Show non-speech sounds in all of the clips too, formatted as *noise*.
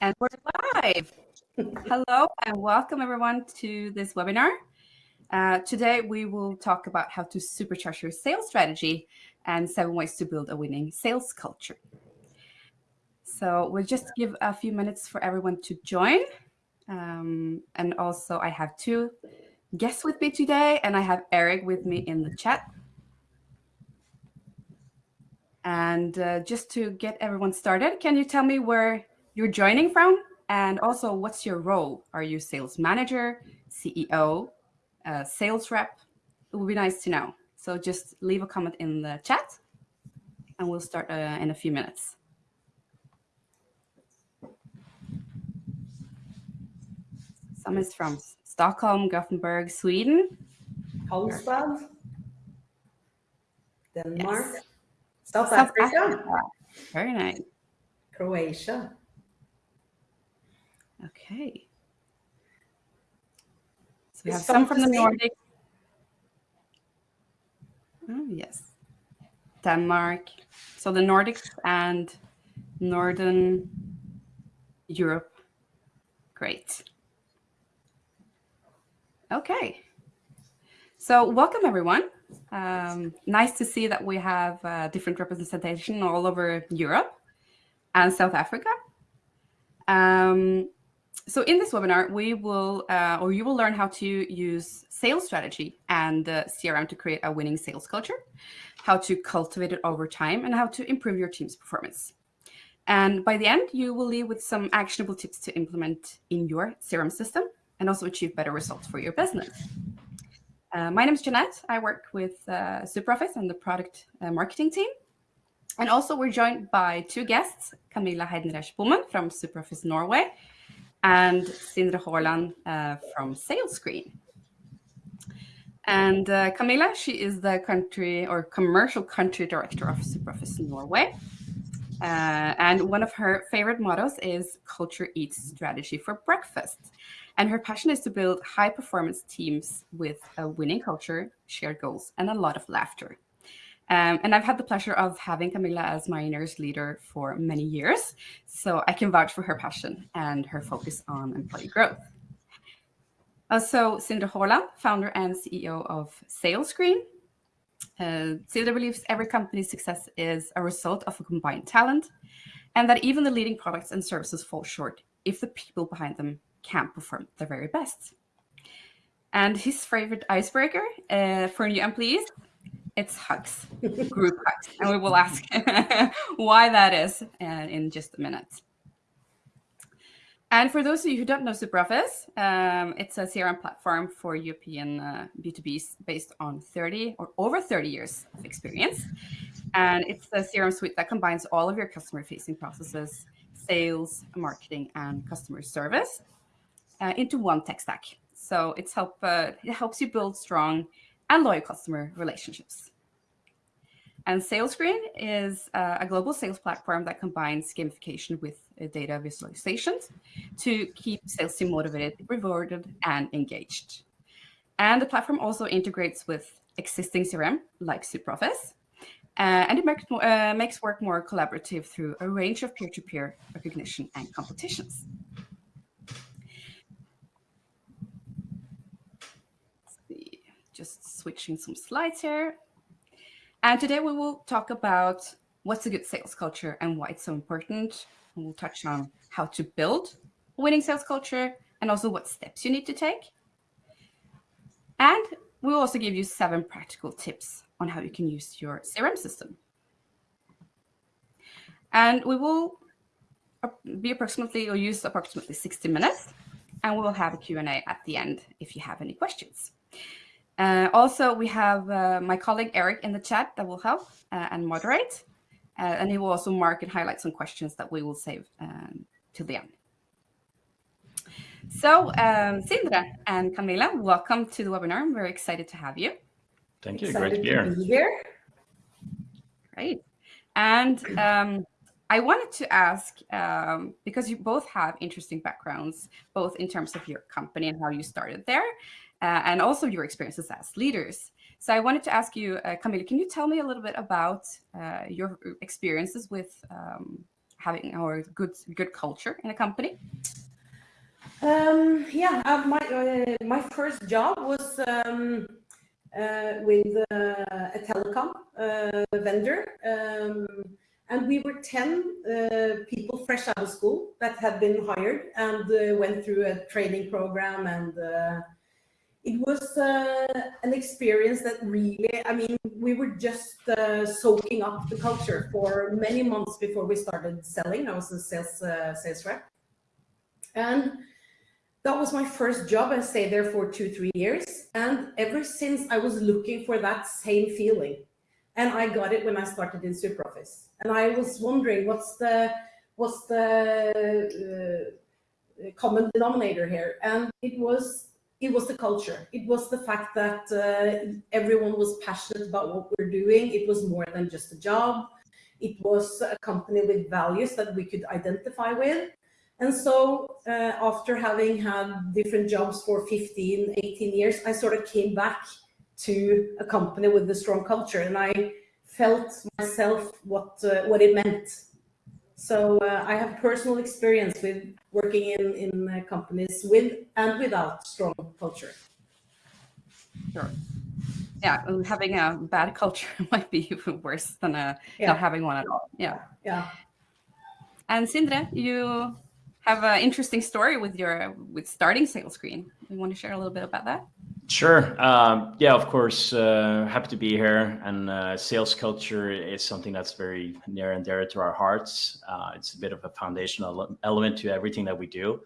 And we're live. Hello and welcome everyone to this webinar. Uh, today we will talk about how to supercharge your sales strategy and seven ways to build a winning sales culture. So we'll just give a few minutes for everyone to join. Um, and also I have two guests with me today and I have Eric with me in the chat. And uh, just to get everyone started, can you tell me where you're joining from? And also, what's your role? Are you sales manager, CEO, uh, sales rep? It would be nice to know. So just leave a comment in the chat and we'll start uh, in a few minutes. Some is from Stockholm, Gothenburg, Sweden. Carlsbad, Denmark, yes. South, South Africa. Africa. Very nice. Croatia. Okay. So we have some from the Nordic. Oh, yes. Denmark. So the Nordics and Northern Europe. Great. Okay. So welcome, everyone. Um, nice to see that we have uh, different representation all over Europe and South Africa. Um, so in this webinar, we will, uh, or you will learn how to use sales strategy and uh, CRM to create a winning sales culture, how to cultivate it over time, and how to improve your team's performance. And by the end, you will leave with some actionable tips to implement in your CRM system and also achieve better results for your business. Uh, my name is Jeanette. I work with uh, SuperOffice and the product uh, marketing team. And also we're joined by two guests, Camilla Heidenreich Bommen from SuperOffice Norway and Sindre Haaland uh, from SalesScreen. And uh, Camilla, she is the country or commercial country director of SuperOffice Norway. Uh, and one of her favorite mottos is culture eats strategy for breakfast. And her passion is to build high performance teams with a winning culture, shared goals, and a lot of laughter. Um, and I've had the pleasure of having Camilla as my nurse leader for many years, so I can vouch for her passion and her focus on employee growth. Also, Sindre Haaland, founder and CEO of SalesScreen. Uh, Sindre believes every company's success is a result of a combined talent, and that even the leading products and services fall short if the people behind them can't perform their very best. And his favorite icebreaker uh, for new employees it's hugs, group hugs. And we will ask *laughs* why that is uh, in just a minute. And for those of you who don't know SuperOffice, um, it's a CRM platform for European uh, B2Bs based on 30 or over 30 years of experience. And it's a CRM suite that combines all of your customer-facing processes, sales, marketing, and customer service uh, into one tech stack. So it's help, uh, it helps you build strong and loyal customer relationships. And SalesScreen is uh, a global sales platform that combines gamification with uh, data visualizations to keep sales team motivated, rewarded, and engaged. And the platform also integrates with existing CRM like SuperOffice, uh, and it makes, uh, makes work more collaborative through a range of peer-to-peer -peer recognition and competitions. Just switching some slides here. And today we will talk about what's a good sales culture and why it's so important. And we'll touch on how to build a winning sales culture and also what steps you need to take. And we'll also give you seven practical tips on how you can use your CRM system. And we will be approximately or use approximately 60 minutes and we will have a Q&A at the end if you have any questions. Uh, also, we have uh, my colleague Eric in the chat that will help uh, and moderate. Uh, and he will also mark and highlight some questions that we will save um, till the end. So, um, Sindre and Camilla, welcome to the webinar. I'm very excited to have you. Thank you. Excited Great to be here. Be here. Great. And um, I wanted to ask, um, because you both have interesting backgrounds, both in terms of your company and how you started there, uh, and also your experiences as leaders. So I wanted to ask you, uh, Camilla, can you tell me a little bit about uh, your experiences with um, having our good good culture in a company? Um, yeah, uh, my uh, my first job was um, uh, with uh, a telecom vendor, um, and we were ten people fresh out of school that had been hired and went through a training program and it was uh, an experience that really, I mean, we were just uh, soaking up the culture for many months before we started selling. I was a sales, uh, sales rep. And that was my first job. I stayed there for two, three years. And ever since I was looking for that same feeling. And I got it when I started in SuperOffice. And I was wondering what's the, what's the uh, common denominator here? And it was it was the culture. It was the fact that uh, everyone was passionate about what we're doing. It was more than just a job. It was a company with values that we could identify with. And so uh, after having had different jobs for 15, 18 years, I sort of came back to a company with a strong culture and I felt myself what, uh, what it meant so uh, I have personal experience with working in, in uh, companies with and without strong culture. Sure. Yeah, having a bad *laughs* culture *laughs* might be even worse than a, yeah. not having one at all. Yeah. Yeah. And Sindre, you have an interesting story with your with starting SalesScreen. You want to share a little bit about that? Sure. Um, yeah, of course. Uh, happy to be here. And uh, sales culture is something that's very near and dear to our hearts. Uh, it's a bit of a foundational element to everything that we do.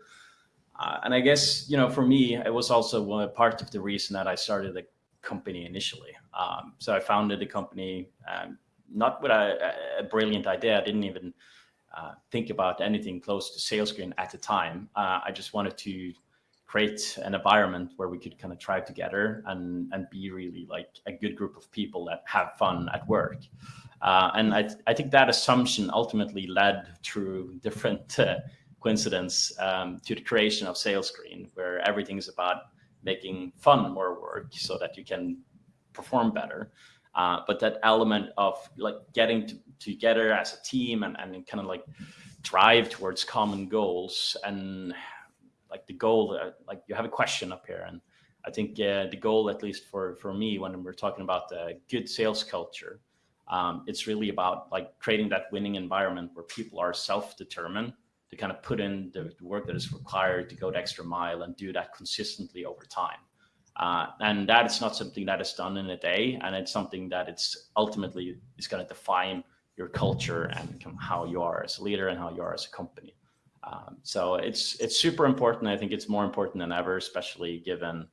Uh, and I guess, you know, for me, it was also one part of the reason that I started the company initially. Um, so I founded the company um, not with a, a, brilliant idea. I didn't even uh, think about anything close to SalesScreen at the time. Uh, I just wanted to create an environment where we could kind of try together and and be really like a good group of people that have fun at work. Uh, and I, I think that assumption ultimately led through different uh, coincidence um, to the creation of SalesScreen, where everything is about making fun more work so that you can perform better. Uh, but that element of like getting to, together as a team and, and kind of like drive towards common goals and like the goal, uh, like you have a question up here. And I think the goal, at least for, for me, when we're talking about the good sales culture, um, it's really about like creating that winning environment where people are self-determined to kind of put in the, the, work that is required to go the extra mile and do that consistently over time. Uh, and that is not something that is done in a day. And it's something that it's ultimately is going to define your culture and how you are as a leader and how you are as a company. Um, so it's it's super important. I think it's more important than ever, especially given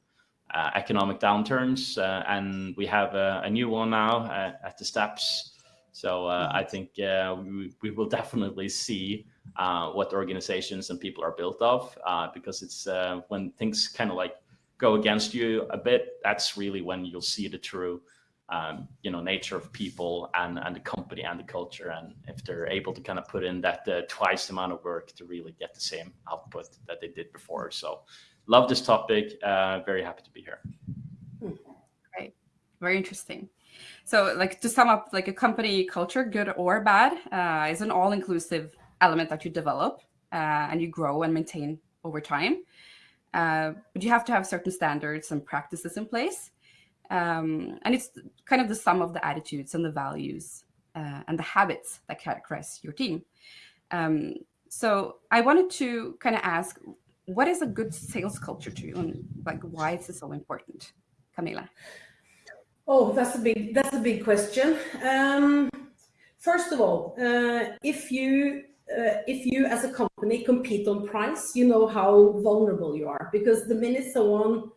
uh, economic downturns. Uh, and we have a, a, new one now uh, at the steps. So uh, I think uh, we, we will definitely see uh, what organizations and people are built of, because it's when things kind of like go against you a bit, that's really when you'll see the true um, you know, nature of people and, and the company and the culture. And if they're able to kind of put in that uh, twice the amount of work to really get the same output that they did before. So love this topic. Uh, very happy to be here. Great. Very interesting. So like to sum up, like a company culture, good or bad, uh, is an all-inclusive element that you develop uh, and you grow and maintain over time. Uh, but you have to have certain standards and practices in place um, and it's kind of the sum of the attitudes and the values uh, and the habits that characterize your team. Um, so I wanted to kind of ask, what is a good sales culture to you and like why is it so important? Camilla. Oh, that's a big, that's a big question. Um, first of all, uh, if you uh, if you as a company compete on price, you know how vulnerable you are because the minute someone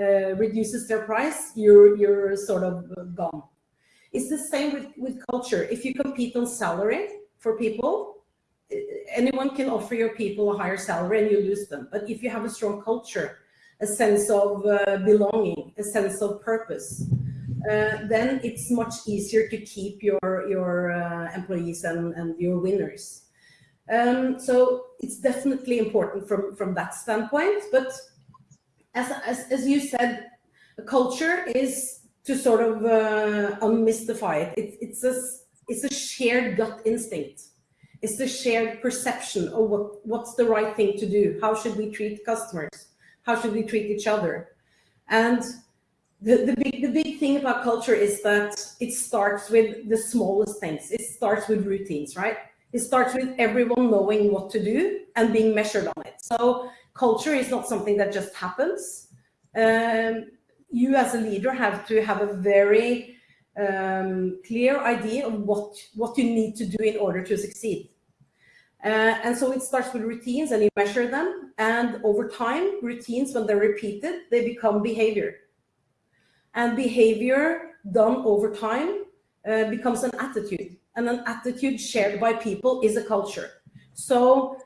uh, reduces their price, you're, you're sort of gone. It's the same with, with culture. If you compete on salary for people, anyone can offer your people a higher salary and you lose them. But if you have a strong culture, a sense of uh, belonging, a sense of purpose, uh, then it's much easier to keep your, your uh, employees and, and your winners. Um, so it's definitely important from, from that standpoint, but as, as, as you said, culture is to sort of uh, unmystify it. it. It's a it's a shared gut instinct. It's the shared perception of what, what's the right thing to do. How should we treat customers? How should we treat each other? And the, the, big, the big thing about culture is that it starts with the smallest things. It starts with routines, right? It starts with everyone knowing what to do and being measured on it. So culture is not something that just happens. Um, you as a leader have to have a very um, clear idea of what, what you need to do in order to succeed. Uh, and so it starts with routines and you measure them. And over time, routines, when they're repeated, they become behavior. And behavior done over time uh, becomes an attitude. And an attitude shared by people is a culture. So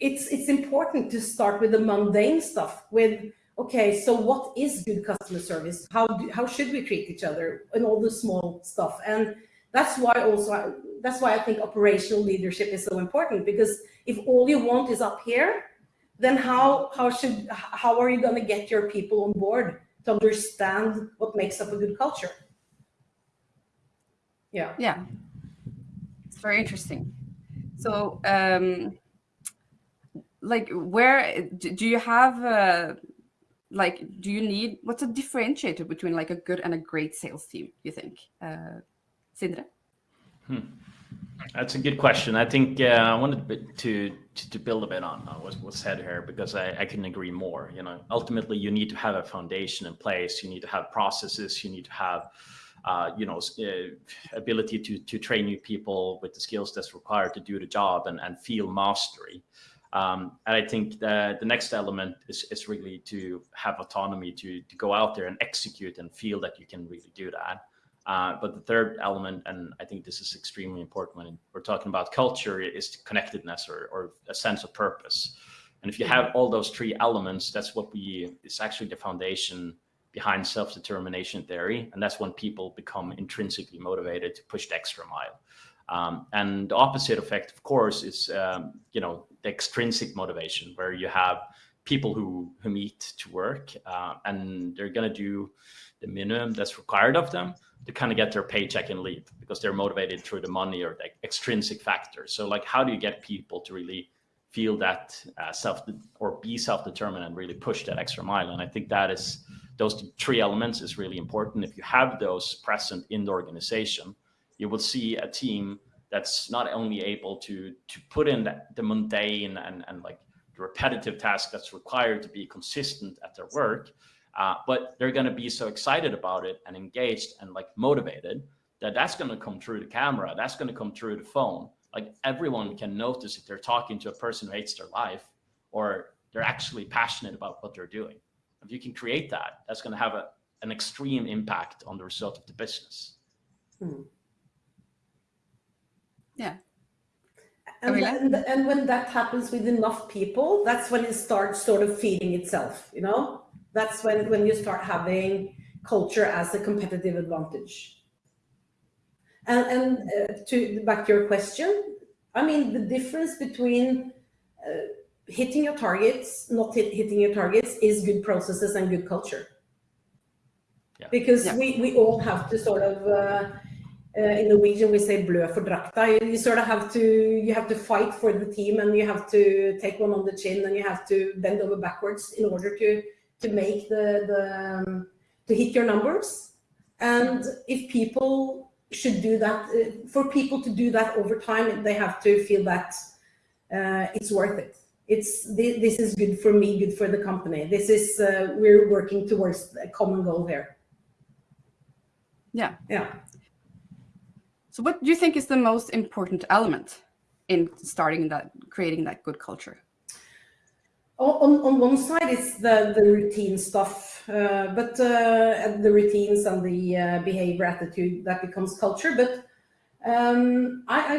it's, it's important to start with the mundane stuff, with, okay, so what is good customer service? How, do, how should we treat each other? And all the small stuff. And that's why also, that's why I think operational leadership is so important, because if all you want is up here, then how, how, should, how are you going to get your people on board to understand what makes up a good culture. Yeah. Yeah. It's very interesting. So, um, like, where do you have, uh, like, do you need, what's a differentiator between like a good and a great sales team, you think? Uh, Sindre? Hmm. That's a good question. I think uh, I wanted to, to, to build a bit on what was said here because I, I couldn't agree more. You know, ultimately you need to have a foundation in place. You need to have processes. You need to have, uh, you know, uh, ability to to train new people with the skills that's required to do the job and and feel mastery. Um, and I think the the next element is is really to have autonomy to to go out there and execute and feel that you can really do that. Uh, but the third element, and I think this is extremely important when we're talking about culture, is connectedness or, or a sense of purpose. And if you have all those three elements, that's what we, it's actually the foundation behind self-determination theory. And that's when people become intrinsically motivated to push the extra mile. Um, and the opposite effect, of course, is, um, you know, the extrinsic motivation where you have people who, who meet to work uh, and they're going to do the minimum that's required of them to kind of get their paycheck and leave because they're motivated through the money or the extrinsic factors. So like, how do you get people to really feel that uh, self or be self-determined and really push that extra mile? And I think that is those three elements is really important. If you have those present in the organization, you will see a team that's not only able to to put in the, the mundane and, and like the repetitive task that's required to be consistent at their work, uh, but they're going to be so excited about it and engaged and like motivated that that's going to come through the camera. That's going to come through the phone. Like everyone can notice if they're talking to a person who hates their life or they're actually passionate about what they're doing. If you can create that, that's going to have a, an extreme impact on the result of the business. Hmm. Yeah. And, and, and when that happens with enough people, that's when it starts sort of feeding itself, you know? That's when, when you start having culture as a competitive advantage. And, and uh, to back to your question, I mean, the difference between uh, hitting your targets, not hit, hitting your targets is good processes and good culture. Yeah. Because yeah. we, we all have to sort of, uh, uh, in Norwegian we say blø for drakta. You, you, sort of have to, you have to fight for the team and you have to take one on the chin and you have to bend over backwards in order to to make the, the um, to hit your numbers. And if people should do that, uh, for people to do that over time, they have to feel that uh, it's worth it. It's this is good for me, good for the company. This is uh, we're working towards a common goal here. Yeah. Yeah. So what do you think is the most important element in starting that, creating that good culture? on, on one side it's the, the routine stuff, uh, but uh, the routines and the uh, behavior attitude that becomes culture. But um, I,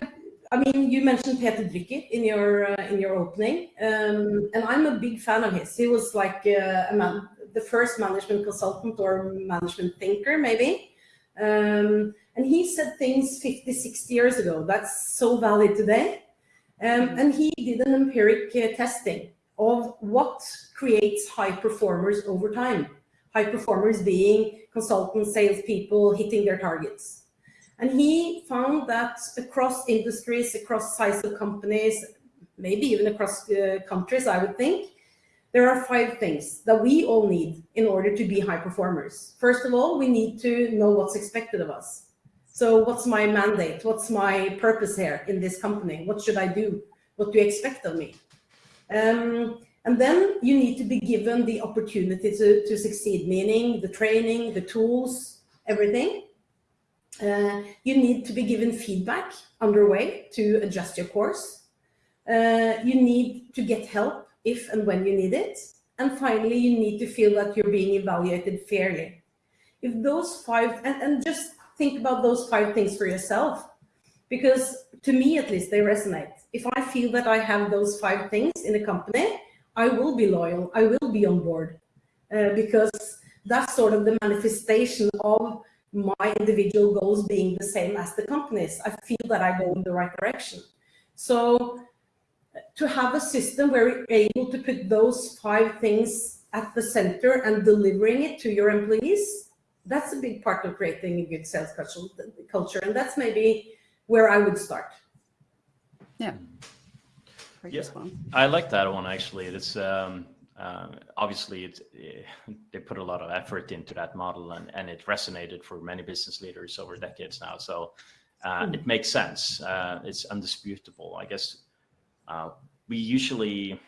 I, I, mean, you mentioned Peter Drucker in your uh, in your opening, um, and I'm a big fan of his. He was like uh, a man, the first management consultant or management thinker, maybe. Um, and he said things 50, 60 years ago that's so valid today. Um, and he did an empiric uh, testing of what creates high performers over time. High performers being consultants, salespeople, hitting their targets. And he found that across industries, across size of companies, maybe even across uh, countries, I would think, there are five things that we all need in order to be high performers. First of all, we need to know what's expected of us. So what's my mandate? What's my purpose here in this company? What should I do? What do you expect of me? Um, and then you need to be given the opportunity to, to succeed, meaning the training, the tools, everything. Uh, you need to be given feedback underway to adjust your course. Uh, you need to get help if and when you need it. And finally, you need to feel that you're being evaluated fairly. If those five, and, and just think about those five things for yourself, because to me, at least, they resonate. If I feel that I have those five things in a company, I will be loyal, I will be on board, uh, because that's sort of the manifestation of my individual goals being the same as the company's. I feel that I go in the right direction. So to have a system where you're able to put those five things at the center and delivering it to your employees, that's a big part of creating a good sales culture. And that's maybe where I would start. Yeah. Yeah, I like that one actually. It's um, uh, obviously it's, uh, they put a lot of effort into that model, and, and it resonated for many business leaders over decades now. So uh, mm. it makes sense. Uh, it's undisputable. I guess uh, we usually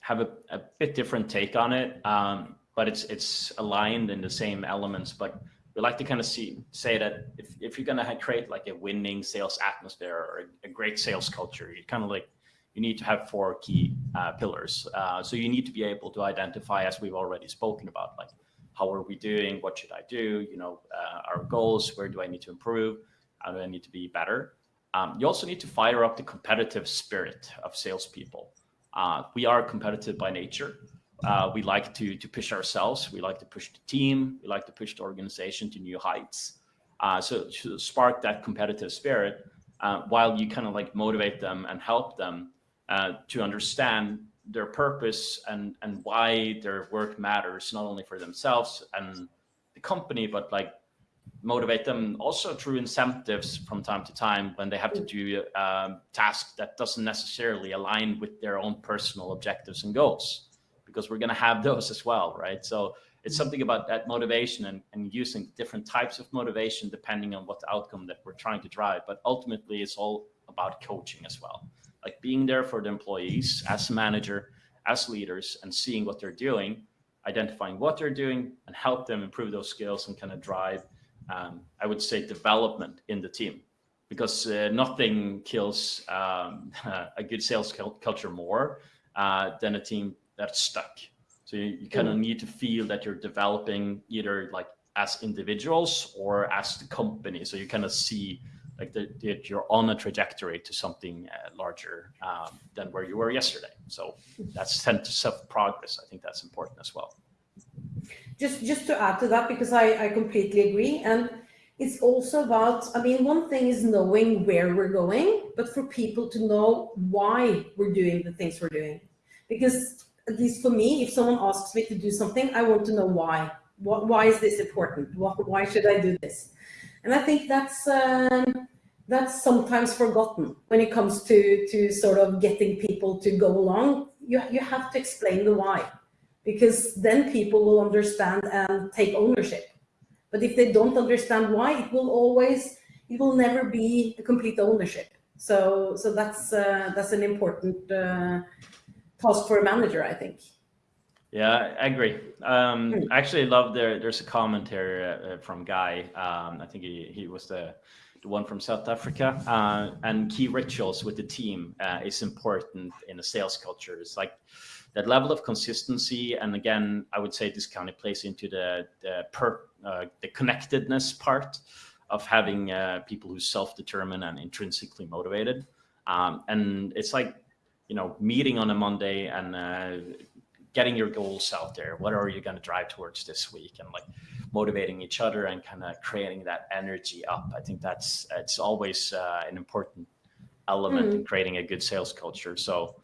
have a, a, bit different take on it, um, but it's it's aligned in the same elements. But we like to kind of see say that if, if you're going to create like a winning sales atmosphere or a, a great sales culture, you kind of like you need to have four key uh, pillars. Uh, so you need to be able to identify, as we've already spoken about, like how are we doing? What should I do? You know, uh, our goals. Where do I need to improve? How do I need to be better? Um, you also need to fire up the competitive spirit of salespeople. Uh, we are competitive by nature. Uh, we like to to push ourselves. We like to push the team. We like to push the organization to new heights. Uh, so to spark that competitive spirit, uh, while you kind of like motivate them and help them uh, to understand their purpose and and why their work matters, not only for themselves and the company, but like motivate them. Also through incentives from time to time when they have to do um, task that doesn't necessarily align with their own personal objectives and goals because we're going to have those as well right? So it's something about that motivation and, and using different types of motivation depending on what outcome that we're trying to drive. But ultimately it's all about coaching as well. Like being there for the employees as a manager as leaders and seeing what they're doing identifying what they're doing and help them improve those skills and kind of drive um, I would say, development in the team because uh, nothing kills um, *laughs* a good sales culture more uh, than a team that's stuck. So you, you kind of mm. need to feel that you're developing either like as individuals or as the company. So you kind of see like that you're on a trajectory to something uh, larger um, than where you were yesterday. So that's sense of self progress. I think that's important as well just just to add to that because I, I completely agree and it's also about i mean one thing is knowing where we're going but for people to know why we're doing the things we're doing. Because at least for me if someone asks me to do something i want to know why. Why is this important? Why, why should i do this? And i think that's um, that's sometimes forgotten when it comes to to sort of getting people to go along. You, you have to explain the why because then people will understand and take ownership. But if they don't understand why, it will always, it will never be a complete ownership. So, so that's uh, that's an important uh, task for a manager, I think. Yeah, I agree. Um, hmm. I actually love there. There's a commentary uh, from Guy. Um, I think he he was the the one from South Africa. Uh, and key rituals with the team uh, is important in a sales culture. It's like that level of consistency. And again, I would say this kind of plays into the the, per, uh, the connectedness part of having uh, people who self-determined and intrinsically motivated. Um, and it's like, you know, meeting on a Monday and uh, getting your goals out there. What are you going to drive towards this week? And like motivating each other and kind of creating that energy up. I think that's it's always uh, an important element mm. in creating a good sales culture. So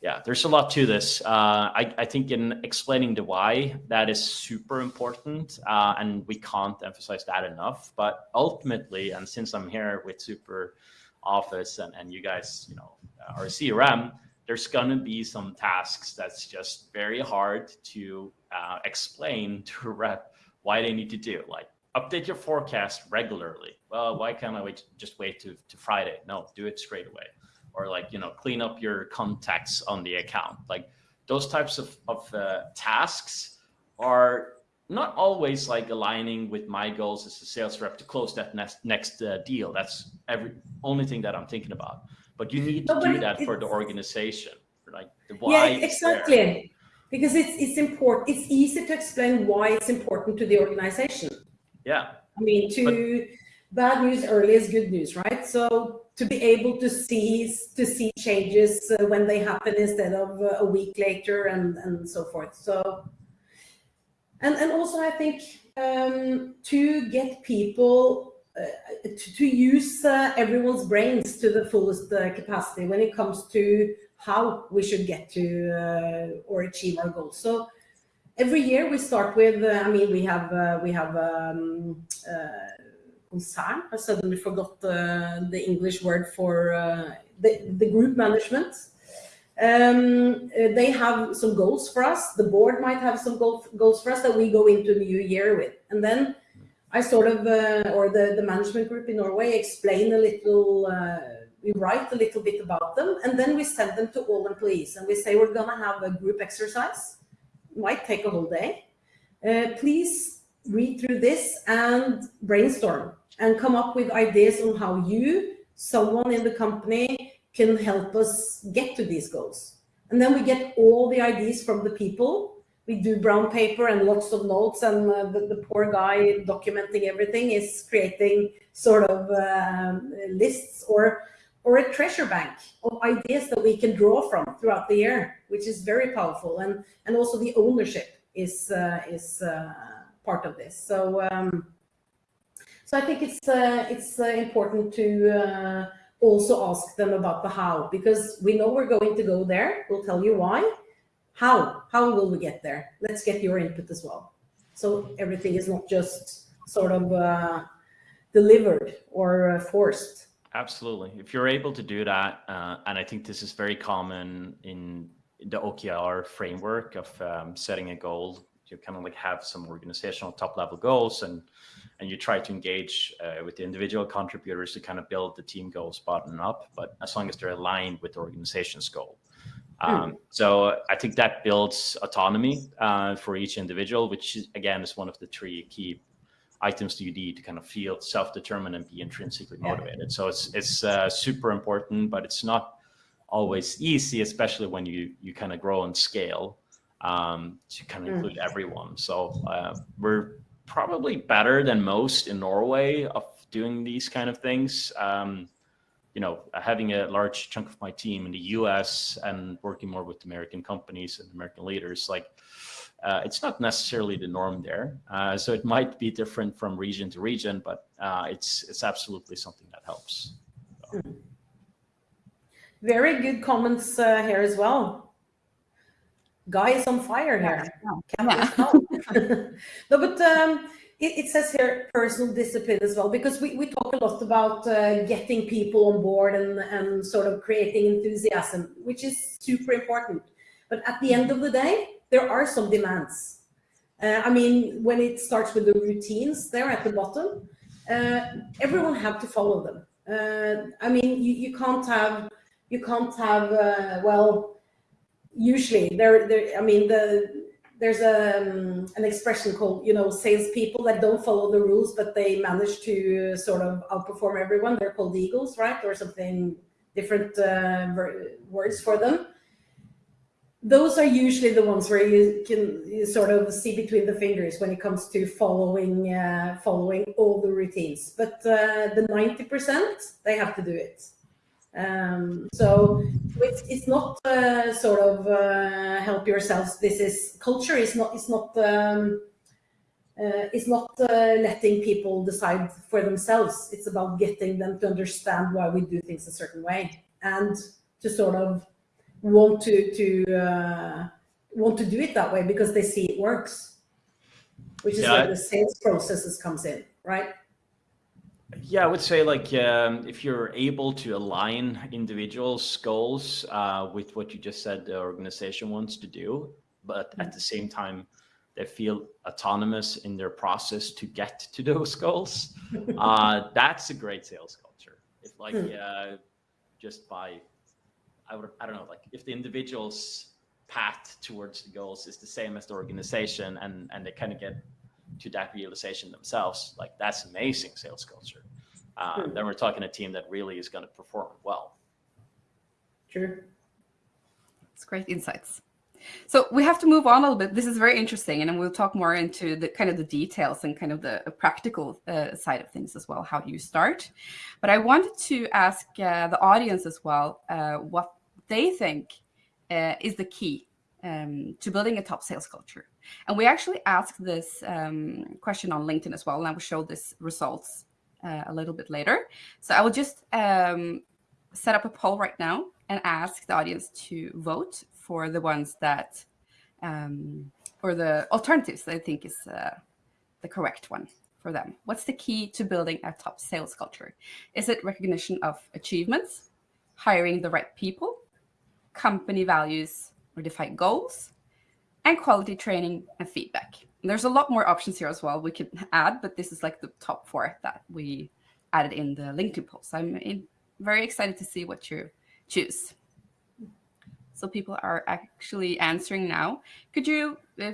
yeah, there's a lot to this. Uh, I, I, think in explaining the why, that is super important, uh, and we can't emphasize that enough. But ultimately, and since I'm here with Super Office and, and you guys, you know, are CRM, there's gonna be some tasks that's just very hard to uh, explain *laughs* to rep why they need to do, like update your forecast regularly. Well, why can't I wait, just wait to, to Friday? No, do it straight away or like, you know, clean up your contacts on the account. Like those types of, of uh, tasks are not always like aligning with my goals as a sales rep to close that next, next uh, deal. That's every only thing that I'm thinking about. But you need to do that for the organization, like the why. Yeah, exactly. Because it's it's important. It's easy to explain why it's important to the organization. Yeah. I mean, to but, bad news early is good news, right? So to be able to see to see changes uh, when they happen instead of uh, a week later and and so forth. So and and also i think um, to get people uh, to, to, use uh, everyone's brains to the fullest uh, capacity when it comes to how we should get to uh, or achieve our goals. So every year we start with i mean we have we have um, concern. I suddenly forgot the, the English word for uh, the, the group management. Um, uh, they have some goals for us. The board might have some goal, goals for us that we go into a new year with. And then I sort of, uh, or the, the management group in Norway, explain a little, uh, we write a little bit about them, and then we send them to all employees. And we say, we're going to have a group exercise. Might take a whole day. Uh, please read through this and brainstorm and come up with ideas on how you, someone in the company, can help us get to these goals. And then we get all the ideas from the people. We do brown paper and lots of notes and uh, the, the, poor guy documenting everything is creating sort of uh, lists or or a treasure bank of ideas that we can draw from throughout the year, which is very powerful. And, and also the ownership is, uh, is uh, part of this. So um, so I think it's uh, it's uh, important to uh, also ask them about the how, because we know we're going to go there. We'll tell you why. How? How will we get there? Let's get your input as well. So everything is not just sort of uh, delivered or uh, forced. Absolutely. If you're able to do that, uh, and I think this is very common in the OKR framework of um, setting a goal, you kind of like have some organizational top level goals and and you try to engage uh, with the individual contributors to kind of build the team goals bottom up, but as long as they're aligned with the organization's goal. Hmm. Um, so I think that builds autonomy uh, for each individual, which is, again is one of the three key items you need to kind of feel self-determined and be intrinsically motivated. So it's it's uh, super important, but it's not always easy, especially when you you kind of grow and scale um, to kind of hmm. include everyone. So uh, we're probably better than most in Norway of doing these kind of things. Um, you know, having a large chunk of my team in the US and working more with American companies and American leaders, like uh, it's not necessarily the norm there. Uh, so it might be different from region to region, but uh, it's it's absolutely something that helps. So. Very good comments uh, here as well. Guy is on fire here. Yeah. *laughs* no, but um, it, it, says here personal discipline as well, because we, we talk a lot about uh, getting people on board and, and sort of creating enthusiasm, which is super important. But at the end of the day, there are some demands. Uh, I mean, when it starts with the routines they're at the bottom, uh, everyone have to follow them. Uh, I mean, you, you can't have, you can't have, uh, well, usually there, there, I mean, the, there's a, um, an expression called, you know, salespeople that don't follow the rules, but they manage to sort of outperform everyone. They're called eagles, right? Or something different uh, words for them. Those are usually the ones where you can you sort of see between the fingers when it comes to following uh, following all the routines. But uh, the 90%, they have to do it. Um, so it's, it's not uh, sort of uh, help yourselves. This is culture is not, it's not, um, uh, it's not uh, letting people decide for themselves. It's about getting them to understand why we do things a certain way and to sort of want to to uh, want to do it that way because they see it works, which is Yeah. where the sales processes comes in, right? Yeah, I would say like um, if you're able to align individuals' goals uh, with what you just said the organization wants to do, but at the same time they feel autonomous in their process to get to *laughs* those goals, uh, *laughs* that's a great sales culture. If like Hmm. uh, just by, I would I don't know like if the individual's path towards the goals is the same as the organization and and they kind of get to that realization themselves, like that's amazing sales culture. Uh. Then we're talking a team that really is going to perform well. True. It's great insights. So we have to move on a little bit. This is very interesting, and then we'll talk more into the kind of the details and kind of the practical uh, side of things as well. How do you start? But I wanted to ask uh, the audience as well uh, what they think uh, is the key um, to building a top sales culture. And we actually asked this um, question on LinkedIn as well, and I will show this results uh, a little bit later. So I will just um, set up a poll right now and ask the audience to vote for the ones that, um, or the alternatives that I think is uh, the correct one for them. What's the key to building a top sales culture? Is it recognition of achievements, hiring the right people, company values or defined goals, and quality training and feedback? And there's a lot more options here as well we could add, but this is like the top four that we added in the LinkedIn post. I'm in, very excited to see what you choose. So people are actually answering now. Could you uh,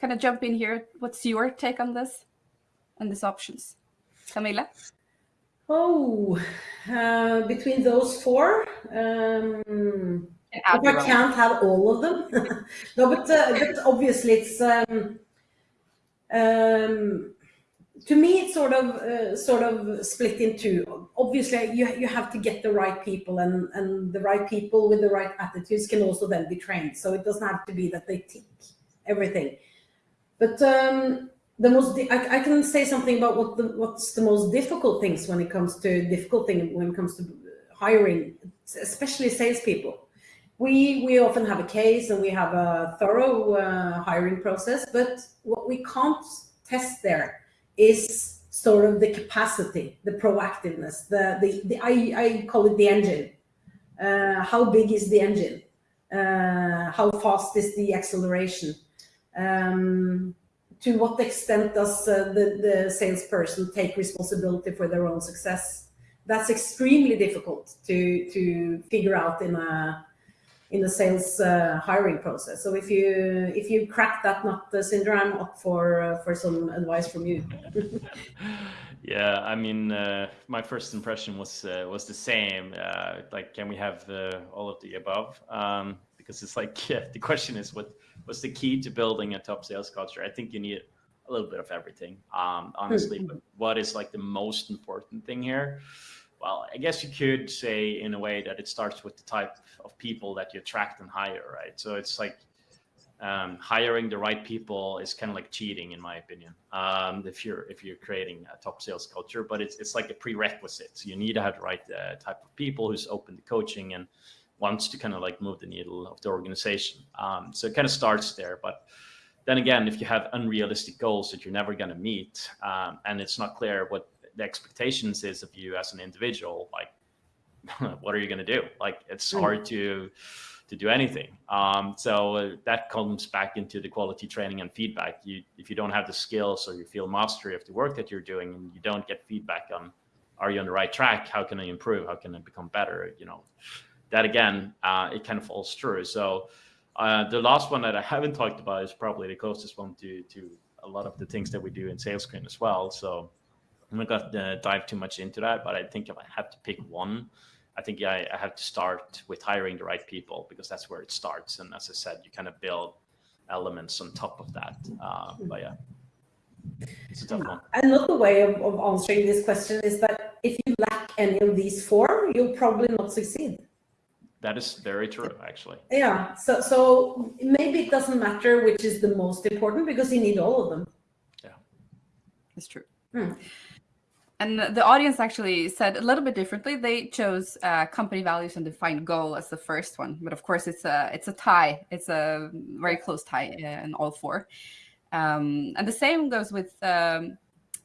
kind of jump in here? What's your take on this and these options? Camilla? Oh, uh, between those four, um, If I can't have all of them. *laughs* no, but uh, but obviously it's um, um, to me it's sort of uh, sort of split into. Obviously, you you have to get the right people, and and the right people with the right attitudes can also then be trained. So it doesn't have to be that they tick everything. But um, the most I, I can say something about what the what's the most difficult things when it comes to difficult thing when it comes to hiring, especially salespeople we we often have a case and we have a thorough uh, hiring process but what we can't test there is sort of the capacity the proactiveness the the, the I, I call it the engine. Uh, how big is the engine? Uh, how fast is the acceleration? Um, to what extent does uh, the, the salesperson take responsibility for their own success? That's extremely difficult to to figure out in a in the sales uh, hiring process. So if you if you crack that nut, uh, Sindre, I'm up for uh, for some advice from you. *laughs* Yeah, I mean, uh, my first impression was uh, was the same. Uh, like, can we have uh, all of the above? Um, because it's like, *laughs* yeah, the question is, what what's the key to building a top sales culture? I think you need a little bit of everything, um, honestly. But what is like the most important thing here? Well, I guess you could say in a way that it starts with the type of people that you attract and hire, right? So it's like um, hiring the right people is kind of like cheating, in my opinion. Um, if you're if you're creating a top sales culture, but it's it's like a prerequisite. So you need to have the right uh, type of people who's open to coaching and wants to kind of like move the needle of the organization. Um, so it kind of starts there, but then again, if you have unrealistic goals that you're never going to meet, um, and it's not clear what the expectations is of you as an individual, like *laughs* what are you going to do? Like it's Mm. hard to to do anything. Um, so uh, that comes back into the quality training and feedback. You if you don't have the skills or you feel mastery of the work that you're doing, and you don't get feedback on are you on the right track? How can I improve? How can I become better? You know, that again, uh, it kind of falls through. So uh, the last one that I haven't talked about is probably the closest one to to a lot of the things that we do in SalesScreen as well. So I'm not going to dive too much into that, but I think if I have to pick one, I think I, I have to start with hiring the right people because that's where it starts. And as I said, you kind of build elements on top of that. Uh, but yeah, it's a tough one. Another way of, of answering this question is that if you lack any of these four, you'll probably not succeed. That is very true, actually. Yeah. So so maybe it doesn't matter which is the most important because you need all of them. Yeah, it's true. Hmm. And the audience actually said a little bit differently. They chose uh, company values and defined goal as the first one, but of course it's a it's a tie. It's a very close tie in all four. Um, and the same goes with um,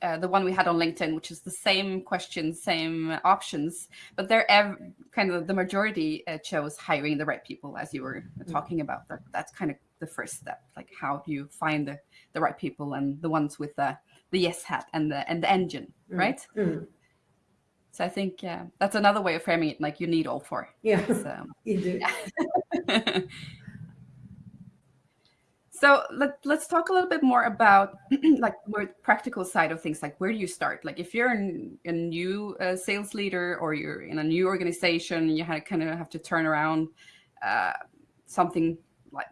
uh, the one we had on LinkedIn, which is the same question, same options, but they're kind of the majority uh, chose hiring the right people, as you were mm. talking about. That that's kind of the first step. Like how do you find the the right people and the ones with the the yes hat and the and the engine. Right? Mm. So I think yeah, that's another way of framing it. Like you need all four. Yeah, so, *laughs* you do. Yeah. *laughs* so let, let's talk a little bit more about *clears throat* like more practical side of things. Like where do you start? Like if you're an, a new uh, sales leader or you're in a new organization, you had, kind of have to turn around uh, something like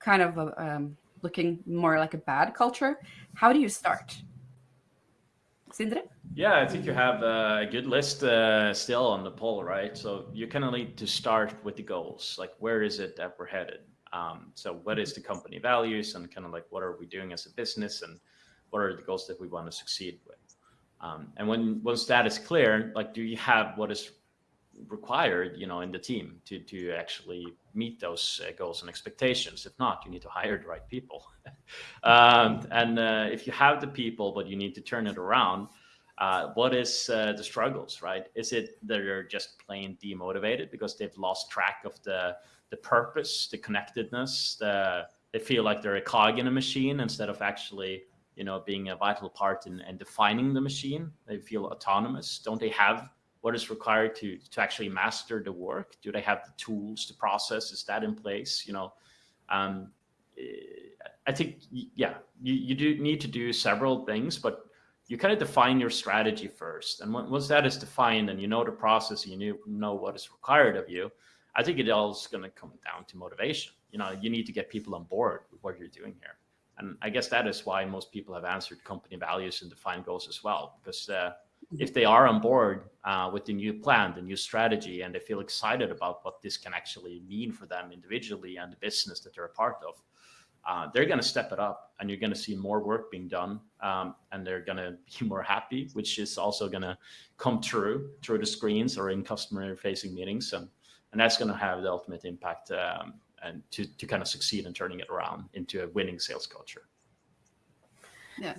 kind of a, um, looking more like a bad culture. How do you start? Sindre? Yeah, I think you have a good list uh, still on the poll, right? So you kind of need to start with the goals, like where is it that we're headed? Um, so what is the company values and kind of like what are we doing as a business and what are the goals that we want to succeed with? Um, and when once that is clear, like do you have what is required, you know, in the team to to actually meet those uh, goals and expectations. If not, you need to hire the right people. *laughs* um, and uh, if you have the people, but you need to turn it around, uh, what is uh, the struggles, right? Is it that they're just plain demotivated because they've lost track of the the purpose, the connectedness, the they feel like they're a cog in a machine instead of actually you know being a vital part in, in defining the machine they feel autonomous don't they have what is required to to actually master the work? Do they have the tools the process? Is that in place? You know um, i think yeah you, you do need to do several things but you kind of define your strategy first. And once that is defined and you know the process and you know what is required of you i think it all is going to come down to motivation. You know you need to get people on board with what you're doing here. And i guess that is why most people have answered company values and defined goals as well because uh, if they are on board uh, with the new plan, the new strategy, and they feel excited about what this can actually mean for them individually and the business that they're a part of, uh, they're going to step it up and you're going to see more work being done um, and they're going *laughs* to be more happy, which is also going to come true through the screens or in customer facing meetings. And, and that's going to have the ultimate impact um, and to, to kind of succeed in turning it around into a winning sales culture. Yeah.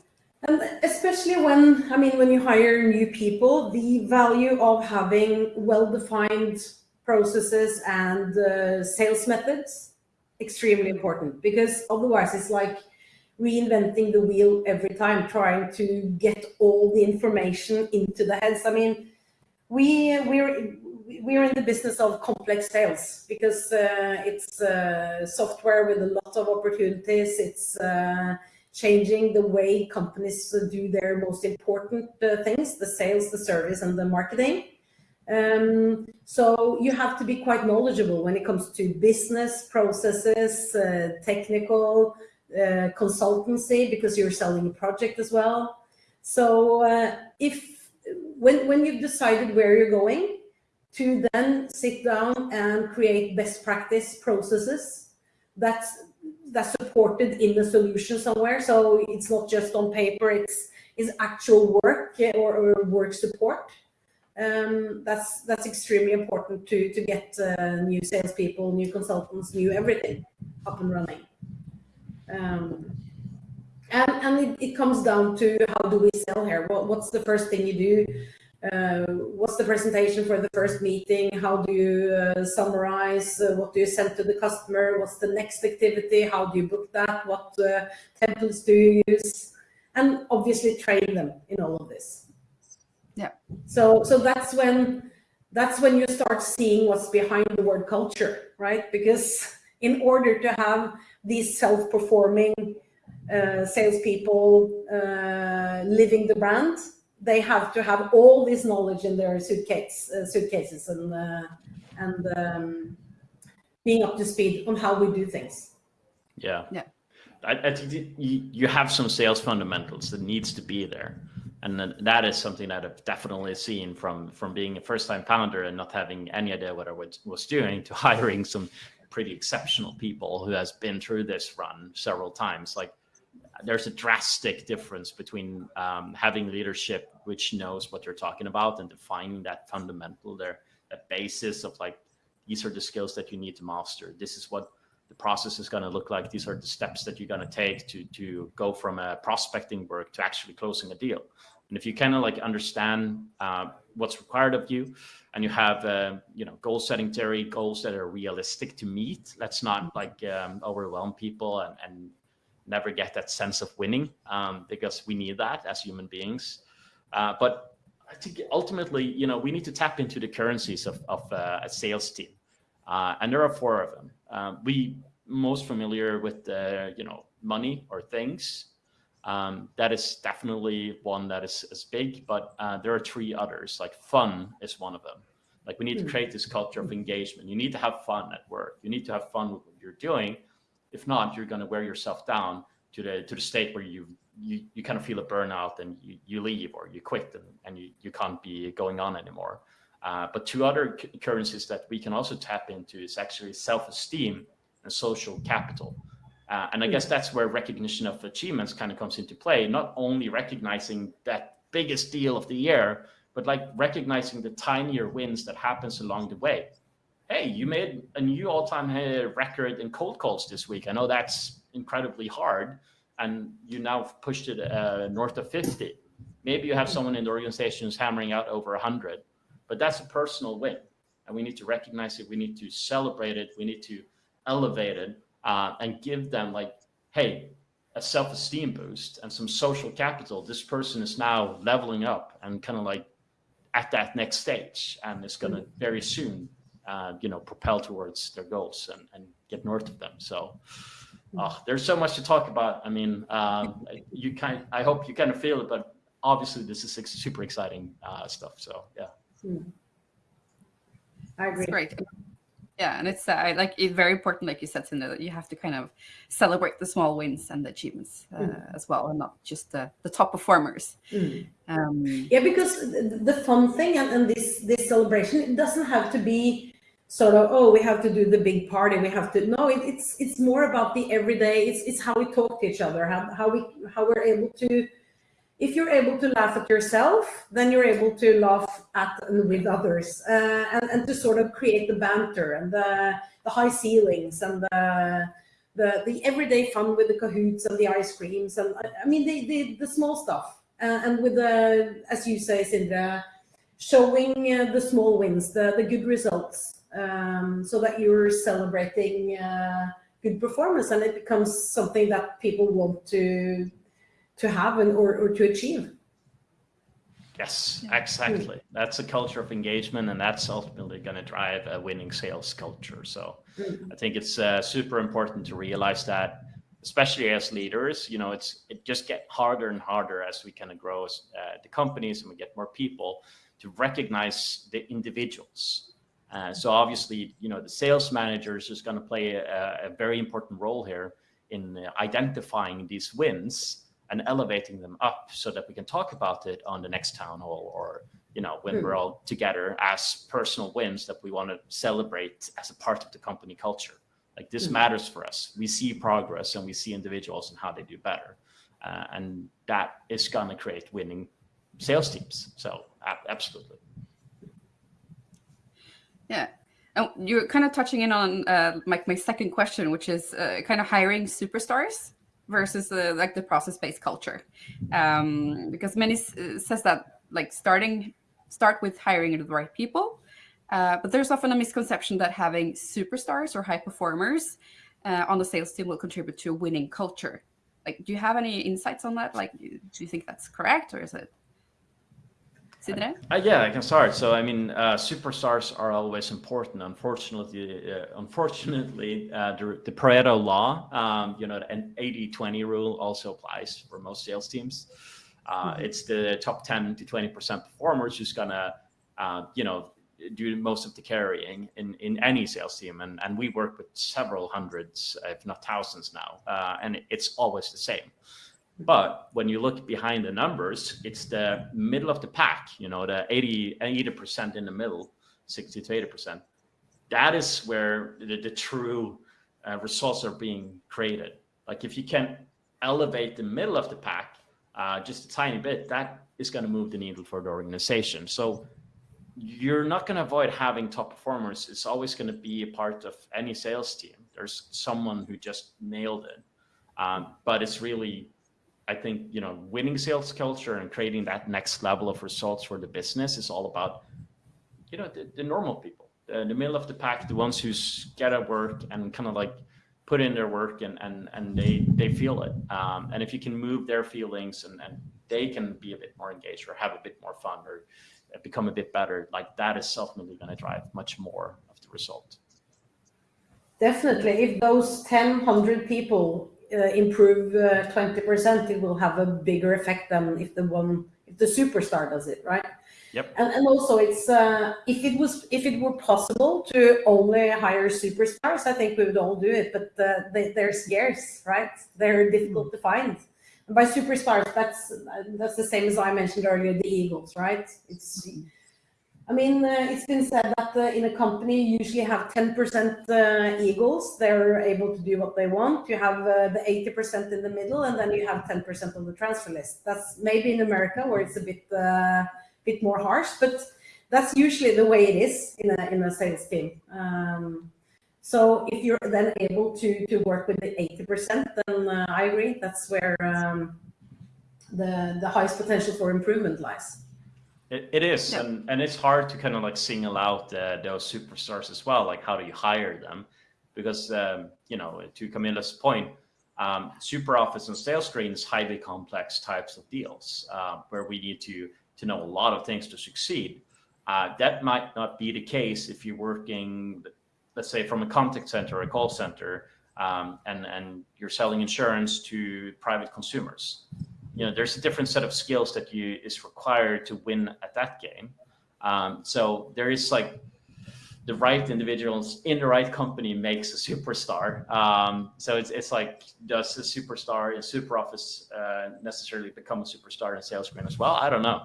And especially when, I mean, when you hire new people, the value of having well-defined processes and uh, sales methods, extremely important because otherwise it's like reinventing the wheel every time, trying to get all the information into the heads. I mean, we, we're, we're in the business of complex sales because uh, it's uh, software with a lot of opportunities. It's uh, changing the way companies do their most important uh, things, the sales, the service, and the marketing. Um, so you have to be quite knowledgeable when it comes to business processes, uh, technical, uh, consultancy, because you're selling a project as well. So uh, if when, when you've decided where you're going, to then sit down and create best practice processes, that's that's supported in the solution somewhere. So it's not just on paper, it's is actual work or, or work support. Um, that's that's extremely important to to get uh, new salespeople, new consultants, new everything up and running. Um, and and it, it comes down to how do we sell here? What, what's the first thing you do? Uh, what's the presentation for the first meeting? How do you uh, summarize? Uh, what do you send to the customer? What's the next activity? How do you book that? What uh, templates do you use? And obviously train them in all of this. Yeah. So, so that's when that's when you start seeing what's behind the word culture, right? Because in order to have these self-performing uh, salespeople uh, living the brand, they have to have all this knowledge in their suitcase, uh, suitcases and uh, and um, being up to speed on how we do things. Yeah. Yeah. I, I think you, you have some sales fundamentals that needs to be there. And that is something that I've definitely seen from from being a first-time founder and not having any idea what I was, was doing to *laughs* hiring some pretty exceptional people who has been through this run several times. Like there's a drastic difference between um, having leadership which knows what they're talking about and defining that fundamental there basis of like these are the skills that you need to master. This is what the process is going to look like. These are the steps that you're going to take to to go from a prospecting work to actually closing a deal. And if you kind of like understand uh, what's required of you and you have uh, you know goal setting theory goals that are realistic to meet let's not like um, overwhelm people and, and never get that sense of winning um, because we need that as human beings. Uh, but I think ultimately, you know, we need to tap into the currencies of, of uh, a sales team. Uh, and there are four of them. Um, we most familiar with, uh, you know, money or things. Um, that is definitely one that is, is big, but uh, there are three others, like fun is one of them. Like we need to hmm. create this culture of engagement. You need to have fun at work. You need to have fun with what you're doing if not, you're going to wear yourself down to the to the state where you you, you kind of feel a burnout and you, you leave or you quit and, and you, you can't be going on anymore. Uh, but two other currencies that we can also tap into is actually self-esteem and social capital. Uh, and I guess that's where recognition of achievements kind of comes into play, not only recognizing that biggest deal of the year, but like recognizing the tinier wins that happens along the way hey, you made a new all-time record in cold calls this week. I know that's incredibly hard, and you now pushed it uh, north of 50. Maybe you have someone in the organization who's hammering out over 100, but that's a personal win, and we need to recognize it. We need to celebrate it. We need to elevate it uh, and give them like, hey, a self-esteem boost and some social capital. This person is now leveling up and kind of like at that next stage, and it's going to very soon uh, you know, propel towards their goals and, and get north of them. So uh, there's so much to talk about. I mean, um, *laughs* you kind, I hope you kind of feel it, but obviously this is super exciting uh, stuff. So yeah. Hmm. I agree. That's great. Yeah, and it's uh, like it's very important, like you said, Sindre, that you have to kind of celebrate the small wins and the achievements uh, mm. as well, and not just the, the top performers. Mm. Um, yeah, because the fun thing and, and this this celebration, it doesn't have to be sort of oh we have to do the big party we have to no it, it's it's more about the everyday it's, it's how we talk to each other how, how we how we're able to if you're able to laugh at yourself then you're able to laugh at and with others uh, and, and to sort of create the banter and the the high ceilings and the the, the everyday fun with the cahoots and the ice creams and I mean the the, the small stuff uh, and with the as you say Sindre showing uh, the small wins the the good results um, so that you're celebrating uh, good performance and it becomes something that people want to to have and or, or to achieve. Yes, exactly. That's a culture of engagement, and that's ultimately going to drive a winning sales culture. So, mm. I think it's uh, super important to realize that, especially as leaders. You know, it's it just get harder and harder as we kind of grow as uh, the companies and we get more people to recognize the individuals uh, so obviously, you know, the sales manager is going to play a, a, very important role here in identifying these wins and elevating them up so that we can talk about it on the next town hall or, you know, when mm. we're all together as personal wins that we want to celebrate as a part of the company culture. Like this mm. matters for us. We see progress and we see individuals and how they do better. Uh, and that is going to create winning sales teams. So absolutely. Yeah. And you're kind of touching in on uh, my, my second question, which is uh, kind of hiring superstars versus uh, like the process-based culture. Um, because many uh, says that like starting, start with hiring the right people. Uh, but there's often a misconception that having superstars or high performers uh, on the sales team will contribute to a winning culture. Like, do you have any insights on that? Like, do you think that's correct or is it? Uh, yeah, I can start. So, I mean, uh, superstars are always important. Unfortunately, uh, unfortunately, uh, the, the, Pareto law, um, you know, an 80-20 rule also applies for most sales teams. Mm -hmm. It's the top 10 to 20% performers who's gonna, uh, you know, do most of the carrying in, in any sales team. And, and we work with several hundreds, if not thousands now, uh, and it's always the same. But when you look behind the numbers, it's the middle of the pack, you know, the 80, 80% in the middle, 60 to 80%. That is where the, the true uh, results are being created. Like if you can elevate the middle of the pack uh, just a tiny bit, that is going to move the needle for the organization. So you're not going to avoid having top performers. It's always going to be a part of any sales team. There's someone who just nailed it. Um, but it's really, I think, you know, winning sales culture and creating that next level of results for the business is all about, you know, the, the normal people, the, the middle of the pack, the ones who get at work and kind of like put in their work and and and they they feel it. Um, and if you can move their feelings and and they can be a bit more engaged or have a bit more fun or become a bit better, like that is ultimately going to drive much more of the result. Definitely, if those 10, 100 people uh, improve uh, 20%, it will have a bigger effect than if the one, if the superstar does it, right? Yep. And, and also it's, uh, if it was, if it were possible to only hire superstars, I think we would all do it, but uh, they, they're scarce, right? They're difficult to find. And by superstars, that's, that's the same as I mentioned earlier, the Eagles, right? It's, I mean, uh, it's been said that uh, in a company, you usually have 10% uh, eagles. They're able to do what they want. You have uh, the 80% in the middle, and then you have 10% on the transfer list. That's maybe in America where it's a bit uh, bit more harsh, but that's usually the way it is in a, in a sales team. Um, so if you're then able to, to work with the 80%, then uh, I agree, that's where um, the, the highest potential for improvement lies. It, it is, yeah. and, and it's hard to kind of like single out uh, those superstars as well. Like, how do you hire them? Because, um, you know, to Camilla's point, um, SuperOffice and SalesScreen is highly complex types of deals uh, where we need to, to know a lot of things to succeed. Uh, that might not be the case if you're working, let's say, from a contact center or a call center, um, and, and you're selling insurance to private consumers you know, there's a different set of skills that you is required to win at that game. Um, so there is like the right individuals in the right company makes a superstar. Um, so it's, it's like, does a superstar in SuperOffice uh, necessarily become a superstar in SalesScreen as well? I don't know.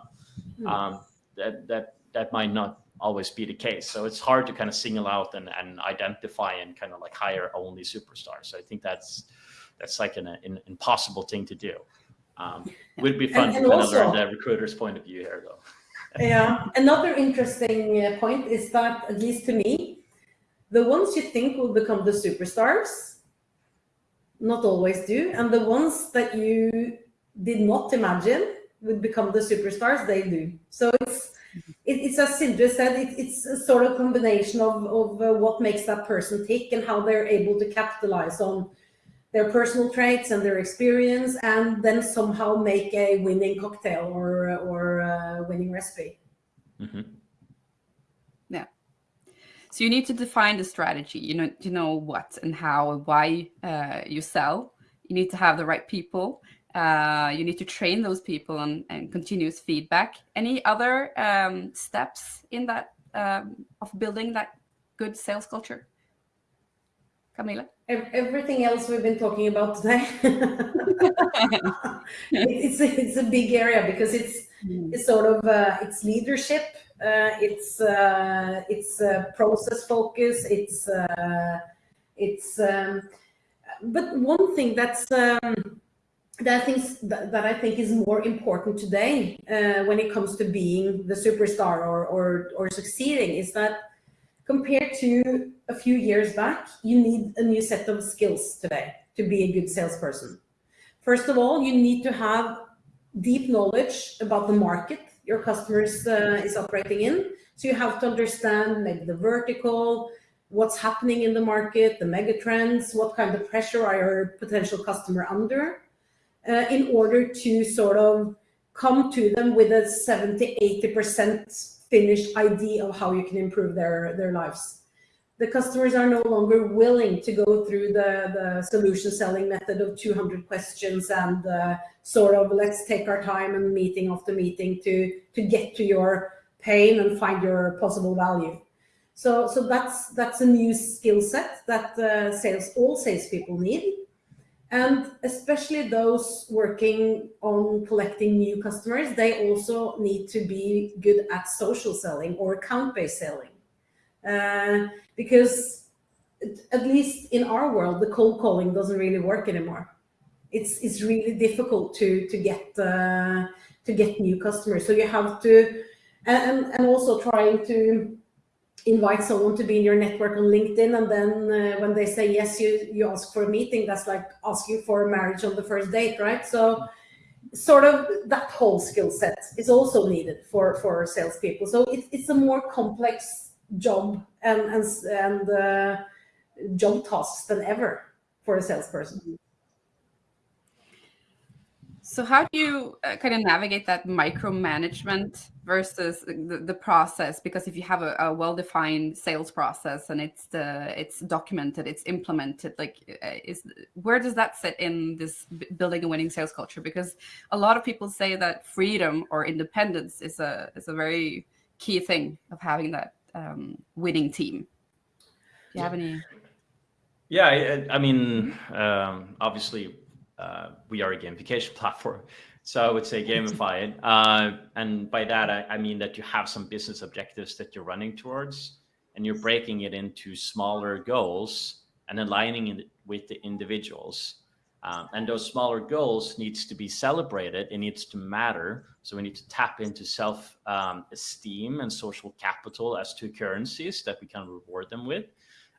Hmm. Um, that, that, that might not always be the case. So it's hard to kind of single out and, and identify and kind of like hire only superstars. So I think that's, that's like an, an impossible thing to do. Um, *laughs* would be fun and, and to kind also, of learn the recruiter's point of view here, though. *laughs* yeah, another interesting uh, point is that, at least to me, the ones you think will become the superstars, not always do, and the ones that you did not imagine would become the superstars, they do. So it's it, it's as Sindre said, it, it's a sort of combination of, of uh, what makes that person tick and how they're able to capitalize on their personal traits and their experience, and then somehow make a winning cocktail or or a winning recipe. Mm -hmm. Yeah. So you need to define the strategy. You know, you know what and how and why uh, you sell. You need to have the right people. Uh, you need to train those people and, and continuous feedback. Any other um, steps in that um, of building that good sales culture? Camilla? Everything else we've been talking about today. *laughs* it's, a, it's a big area because it's, mm. it's sort of, uh, it's leadership, uh, it's, uh, it's uh, process focus, it's, uh, it's, um, but one thing that's, um, that I think that I think is more important today uh, when it comes to being the superstar or, or, or succeeding is that compared to a few years back, you need a new set of skills today to be a good salesperson. First of all, you need to have deep knowledge about the market your customers uh, is operating in. So you have to understand maybe the vertical, what's happening in the market, the mega trends, what kind of pressure are your potential customer under, uh, in order to sort of come to them with a 70, 80% finished idea of how you can improve their, their lives. The customers are no longer willing to go through the, the solution selling method of 200 questions and uh, sort of let's take our time and meeting after meeting to, to get to your pain and find your possible value. So, so that's, that's a new skill set that uh, sales, all salespeople need. And especially those working on collecting new customers, they also need to be good at social selling or account-based selling. Uh, because at least in our world, the cold calling doesn't really work anymore. it's it's really difficult to to get uh, to get new customers. So you have to, and and also trying to invite someone to be in your network on LinkedIn, and then uh, when they say yes, you you ask for a meeting. That's like asking for a marriage on the first date, right? So sort of that whole skill set is also needed for for salespeople. So it's it's a more complex job and and and uh, job tasks than ever for a salesperson. So how do you uh, kind of navigate that micromanagement versus the, the process? Because if you have a, a well-defined sales process and it's the it's documented, it's implemented, like uh, is where does that sit in this building a winning sales culture? Because a lot of people say that freedom or independence is a is a very key thing of having that um, winning team. Do you have any? Yeah, I, I mean, um, obviously uh, we are a gamification *laughs* platform. So I would say gamify it. Uh, and by that, I, I, mean that you have some business objectives that you're running towards and you're breaking it into smaller goals and aligning it with the individuals. Um, and those smaller goals needs to be celebrated. It needs to matter. So we need to tap into self-esteem um, and social capital as two currencies that we can reward them with.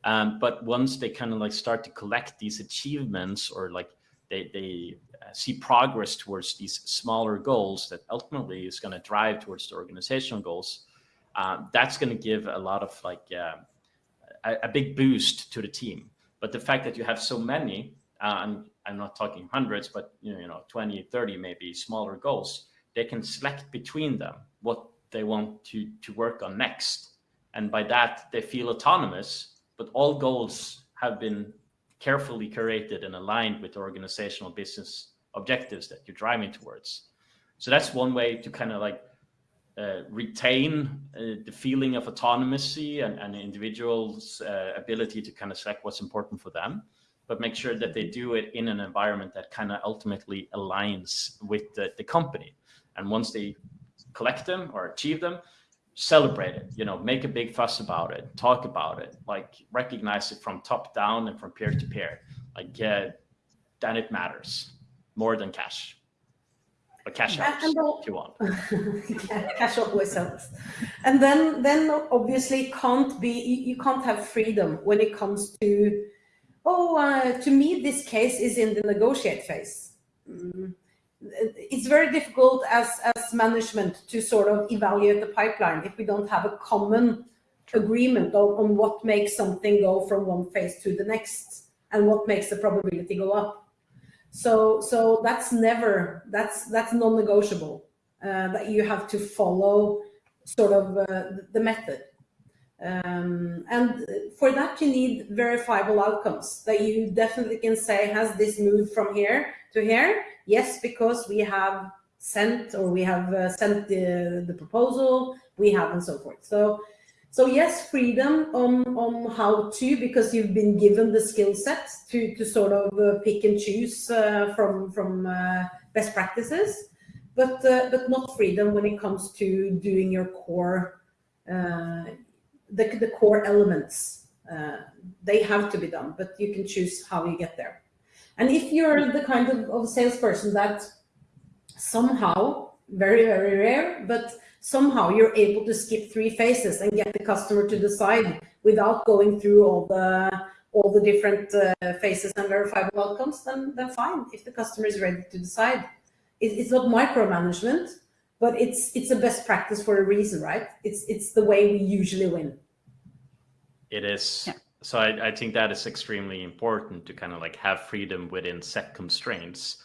Um, but once they kind of like start to collect these achievements or like they, they see progress towards these smaller goals that ultimately is going to drive towards the organizational goals, uh, that's going to give a lot of like uh, a, a, big boost to the team. But the fact that you have so many, uh, I'm, I'm not talking hundreds, but you know, you know, 20, 30 maybe smaller goals, they can select between them what they want to, to work on next. And by that, they feel autonomous, but all goals have been carefully curated and aligned with organizational business objectives that you're driving towards. So that's one way to kind of like uh, retain uh, the feeling of autonomy and, and individuals' uh, ability to kind of select what's important for them, but make sure that they do it in an environment that kind of ultimately aligns with the, the company. And once they collect them or achieve them, celebrate it, you know, make a big fuss about it, talk about it, like recognize it from top down and from peer to peer. Like, then it matters more than cash. But cash helps if you want. *laughs* cash always helps. And then, then obviously can't be, you can't have freedom when it comes to, oh, uh, to me, this case is in the negotiate phase. Mm it's very difficult as, as management to sort of evaluate the pipeline if we don't have a common agreement on, on what makes something go from one phase to the next and what makes the probability go up. So, so that's never, that's, that's non-negotiable, uh, that you have to follow sort of uh, the method. Um, and for that, you need verifiable outcomes that you definitely can say, has this moved from here to here? Yes, because we have sent or we have uh, sent the, the proposal, we have and so forth. So, so yes, freedom on, on how to, because you've been given the skill set to, to sort of uh, pick and choose uh, from, from uh, best practices, but, uh, but not freedom when it comes to doing your core, uh, the, the core elements. they have to be done, but you can choose how you get there. And if you're the kind of, of salesperson that somehow, very, very rare, but somehow you're able to skip three phases and get the customer to decide without going through all the all the different uh, phases and verifiable outcomes, then, then fine, if the customer is ready to decide. It, it's not micromanagement, but it's it's a best practice for a reason, right? It's it's the way we usually win. It is. Yeah so I, I, think that is extremely important to kind of like have freedom within set constraints.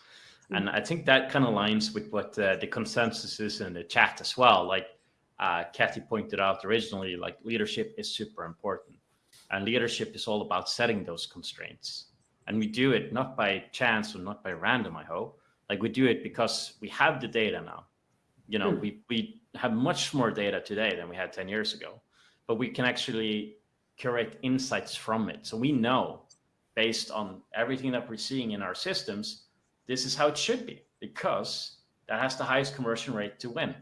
Mm. And I think that kind of aligns with what uh, the consensus is in the chat as well. Like uh, Kathy pointed out originally, like leadership is super important. And leadership is all about setting those constraints. And we do it not by chance or not by random, I hope. Like we do it because we have the data now. You know, mm. we, we have much more data today than we had 10 years ago. But we can actually curate insights from it. So we know based on everything that we're seeing in our systems, this is how it should be because that has the highest conversion rate to win.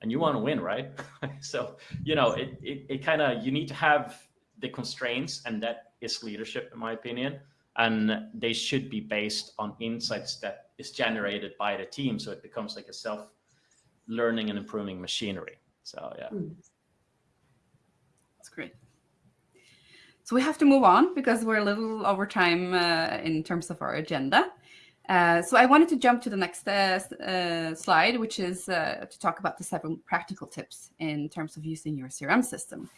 And you want to win, right? *laughs* so, you know, it, it, it kind of, you need to have the constraints and that is leadership in my opinion. and they should be based on insights that is generated by the team. So it becomes like a self learning and improving machinery. So yeah. Mm. That's great. So we have to move on because we're a little over time uh, in terms of our agenda. Uh, so I wanted to jump to the next uh, uh slide, which is uh, to talk about the seven practical tips in terms of using your CRM system.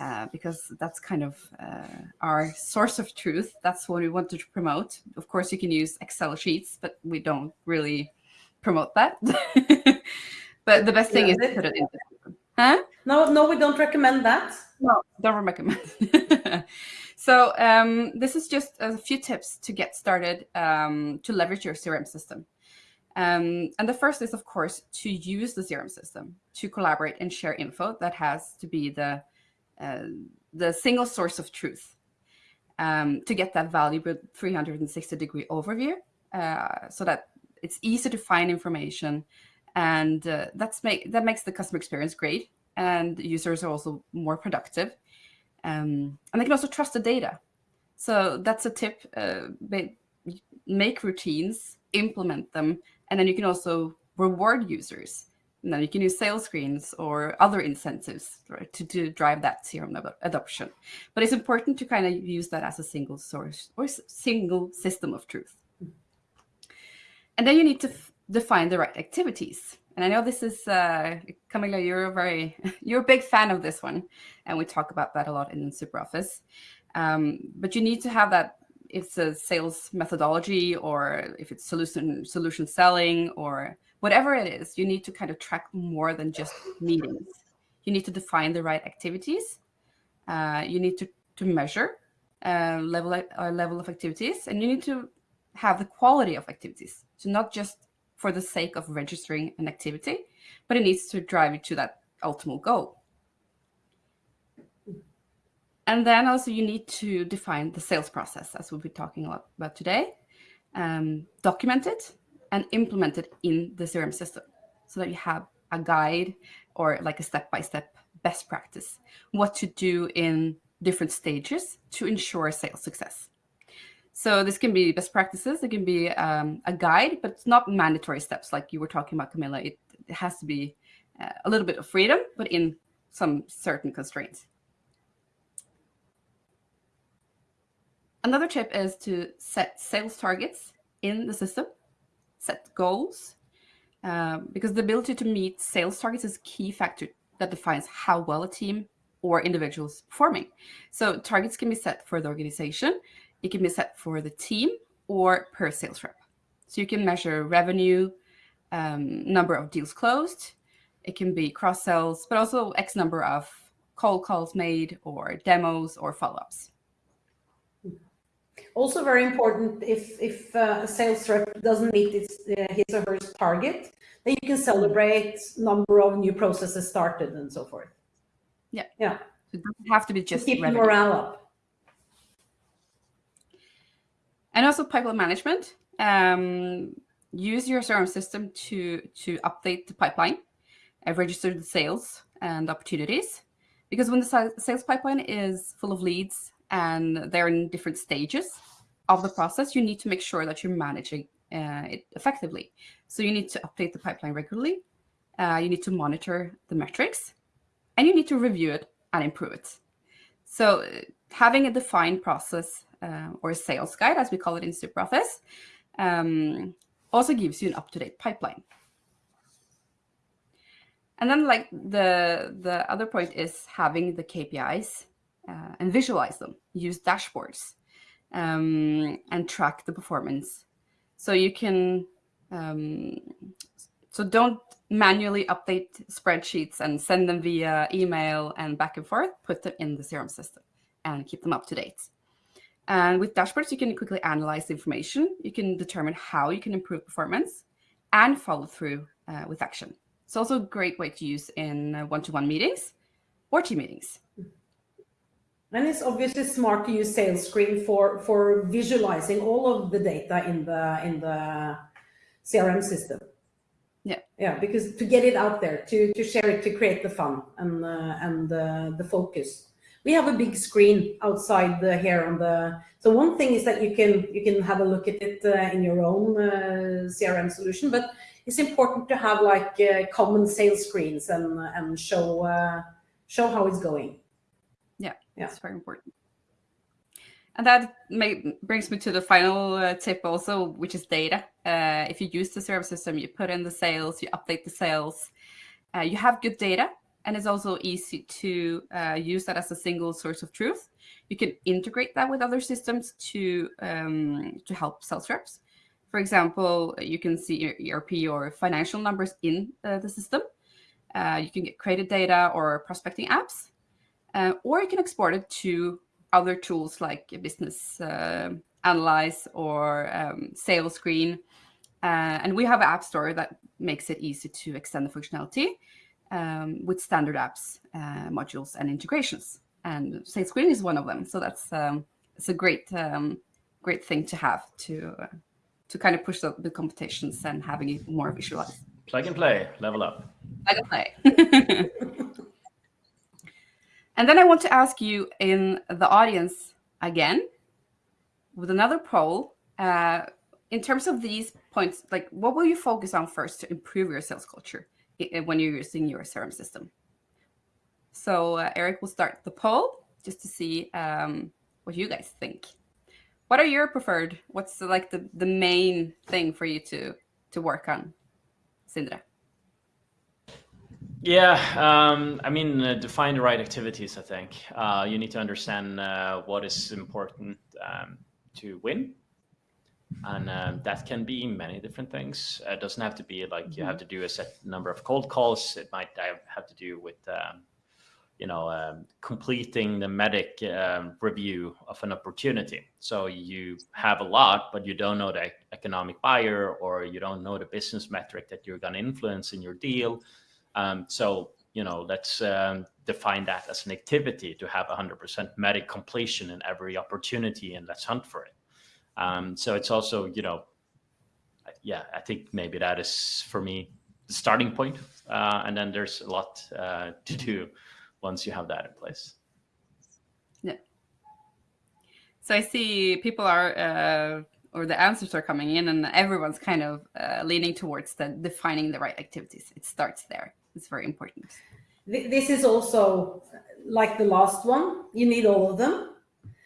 Uh, because that's kind of our source of truth. That's what we wanted to promote. Of course, you can use Excel sheets, but we don't really promote that. *laughs* but the best thing yeah, is to put it in. Huh? No, no, we don't recommend that. No, don't recommend. *laughs* so um, this is just a few tips to get started um, to leverage your CRM system. Um, and the first is, of course, to use the CRM system to collaborate and share info that has to be the uh, the single source of truth um, to get that valuable 360 degree overview uh, so that it's easy to find information and uh, that's make that makes the customer experience great and users are also more productive um, and they can also trust the data so that's a tip uh, make routines implement them and then you can also reward users and then you can use sales screens or other incentives right, to, to drive that CRM adoption. But it's important to kind of use that as a single source or single system of truth. And then you need to define the right activities. And I know this is, uh, Camilla, you're a very, *laughs* you're a big fan of this one. And we talk about that a lot in SuperOffice. Um, but you need to have that, it's a sales methodology or if it's solution, solution selling or whatever it is, you need to kind of track more than just meetings. You need to define the right activities. Uh, you need to, to measure uh, level, uh, level of activities and you need to have the quality of activities. So not just for the sake of registering an activity, but it needs to drive you to that ultimate goal. And then also you need to define the sales process, as we'll be talking a lot about today, um, document it and implement it in the CRM system so that you have a guide or like a step-by-step -step best practice, what to do in different stages to ensure sales success. So this can be best practices. It can be um, a guide, but it's not mandatory steps like you were talking about, Camilla. It, it has to be uh, a little bit of freedom, but in some certain constraints. Another tip is to set sales targets in the system, set goals, um, because the ability to meet sales targets is a key factor that defines how well a team or individual is performing. So targets can be set for the organization, it can be set for the team or per sales rep. So you can measure revenue, um, number of deals closed. It can be cross sells, but also X number of cold calls made or demos or follow-ups. Also very important if, if uh, a sales rep doesn't meet its, uh, his or her target, then you can celebrate number of new processes started and so forth. Yeah. Yeah. So it doesn't have to be just to keep revenue. morale up and also pipeline management. Um, use your CRM system to, to update the pipeline, uh, register the sales and opportunities. Because when the sales pipeline is full of leads and they're in different stages of the process, you need to make sure that you're managing uh, it effectively. So you need to update the pipeline regularly. Uh, you need to monitor the metrics and you need to review it and improve it. So uh, having a defined process uh, or sales guide, as we call it in SuperOffice, um, also gives you an up-to-date pipeline. And then like the, the other point is having the KPIs uh, and visualize them, use dashboards um, and track the performance. So you can, um, so don't manually update spreadsheets and send them via email and back and forth, put them in the CRM system and keep them up to date. And with dashboards, you can quickly analyze the information. You can determine how you can improve performance and follow through uh, with action. It's also a great way to use in uh, one-to-one -one meetings or team meetings. And it's obviously smart to use SalesScreen for, for visualizing all of the data in the, in the CRM system. Yeah. Yeah, because to get it out there, to, to share it, to create the fun and, uh, and uh, the focus we have a big screen outside the here on the. So one thing is that you can you can have a look at it uh, in your own uh, CRM solution, but it's important to have like uh, common sales screens and and show uh, show how it's going. Yeah, yeah, that's very important. And that may, brings me to the final uh, tip also, which is data. Uh, if you use the CRM system, you put in the sales, you update the sales, uh, you have good data, and it's also easy to uh, use that as a single source of truth. You can integrate that with other systems to um, to help sales reps. For example, you can see your ERP or financial numbers in uh, the system. Uh, you can get credit data or prospecting apps, or you can export it to other tools like Business uh, Analyze or um, SalesScreen. Uh, and we have an app store that makes it easy to extend the functionality um, with standard apps, uh, modules, and integrations. And SalesScreen is one of them. So that's um, it's a great um, great thing to have to uh, to kind of push the, the competitions and having it more visualized. Plug and play, level up. Plug and play. *laughs* And then I want to ask you in the audience again with another poll. Uh, in terms of these points, like what will you focus on first to improve your sales culture when you're using your CRM system? So uh, Eric will start the poll just to see um, what you guys think. What are your preferred? What's the, like the, the main thing for you to to work on, Sindre? Yeah, um, I mean, uh, define the right activities. I think uh, you need to understand uh, what is important um, to win, and um, that can be many different things. It doesn't have to be like you have to do a set number of cold calls. It might have to do with, um, you know, um, completing the MEDDIC um, review of an opportunity. So you have a lot, but you don't know the economic buyer, or you don't know the business metric that you're going to influence in your deal um, so, you know, let's um, define that as an activity to have 100% MEDDIC completion in every opportunity and let's hunt for it. Um, so it's also, you know, yeah, I think maybe that is for me the starting point. Uh, and then there's a lot uh, *laughs* to do once you have that in place. Yeah. So I see people are, uh, or the answers are coming in and everyone's kind of uh, leaning towards the defining the right activities. It starts there. It's very important. This is also like the last one. You need all of them.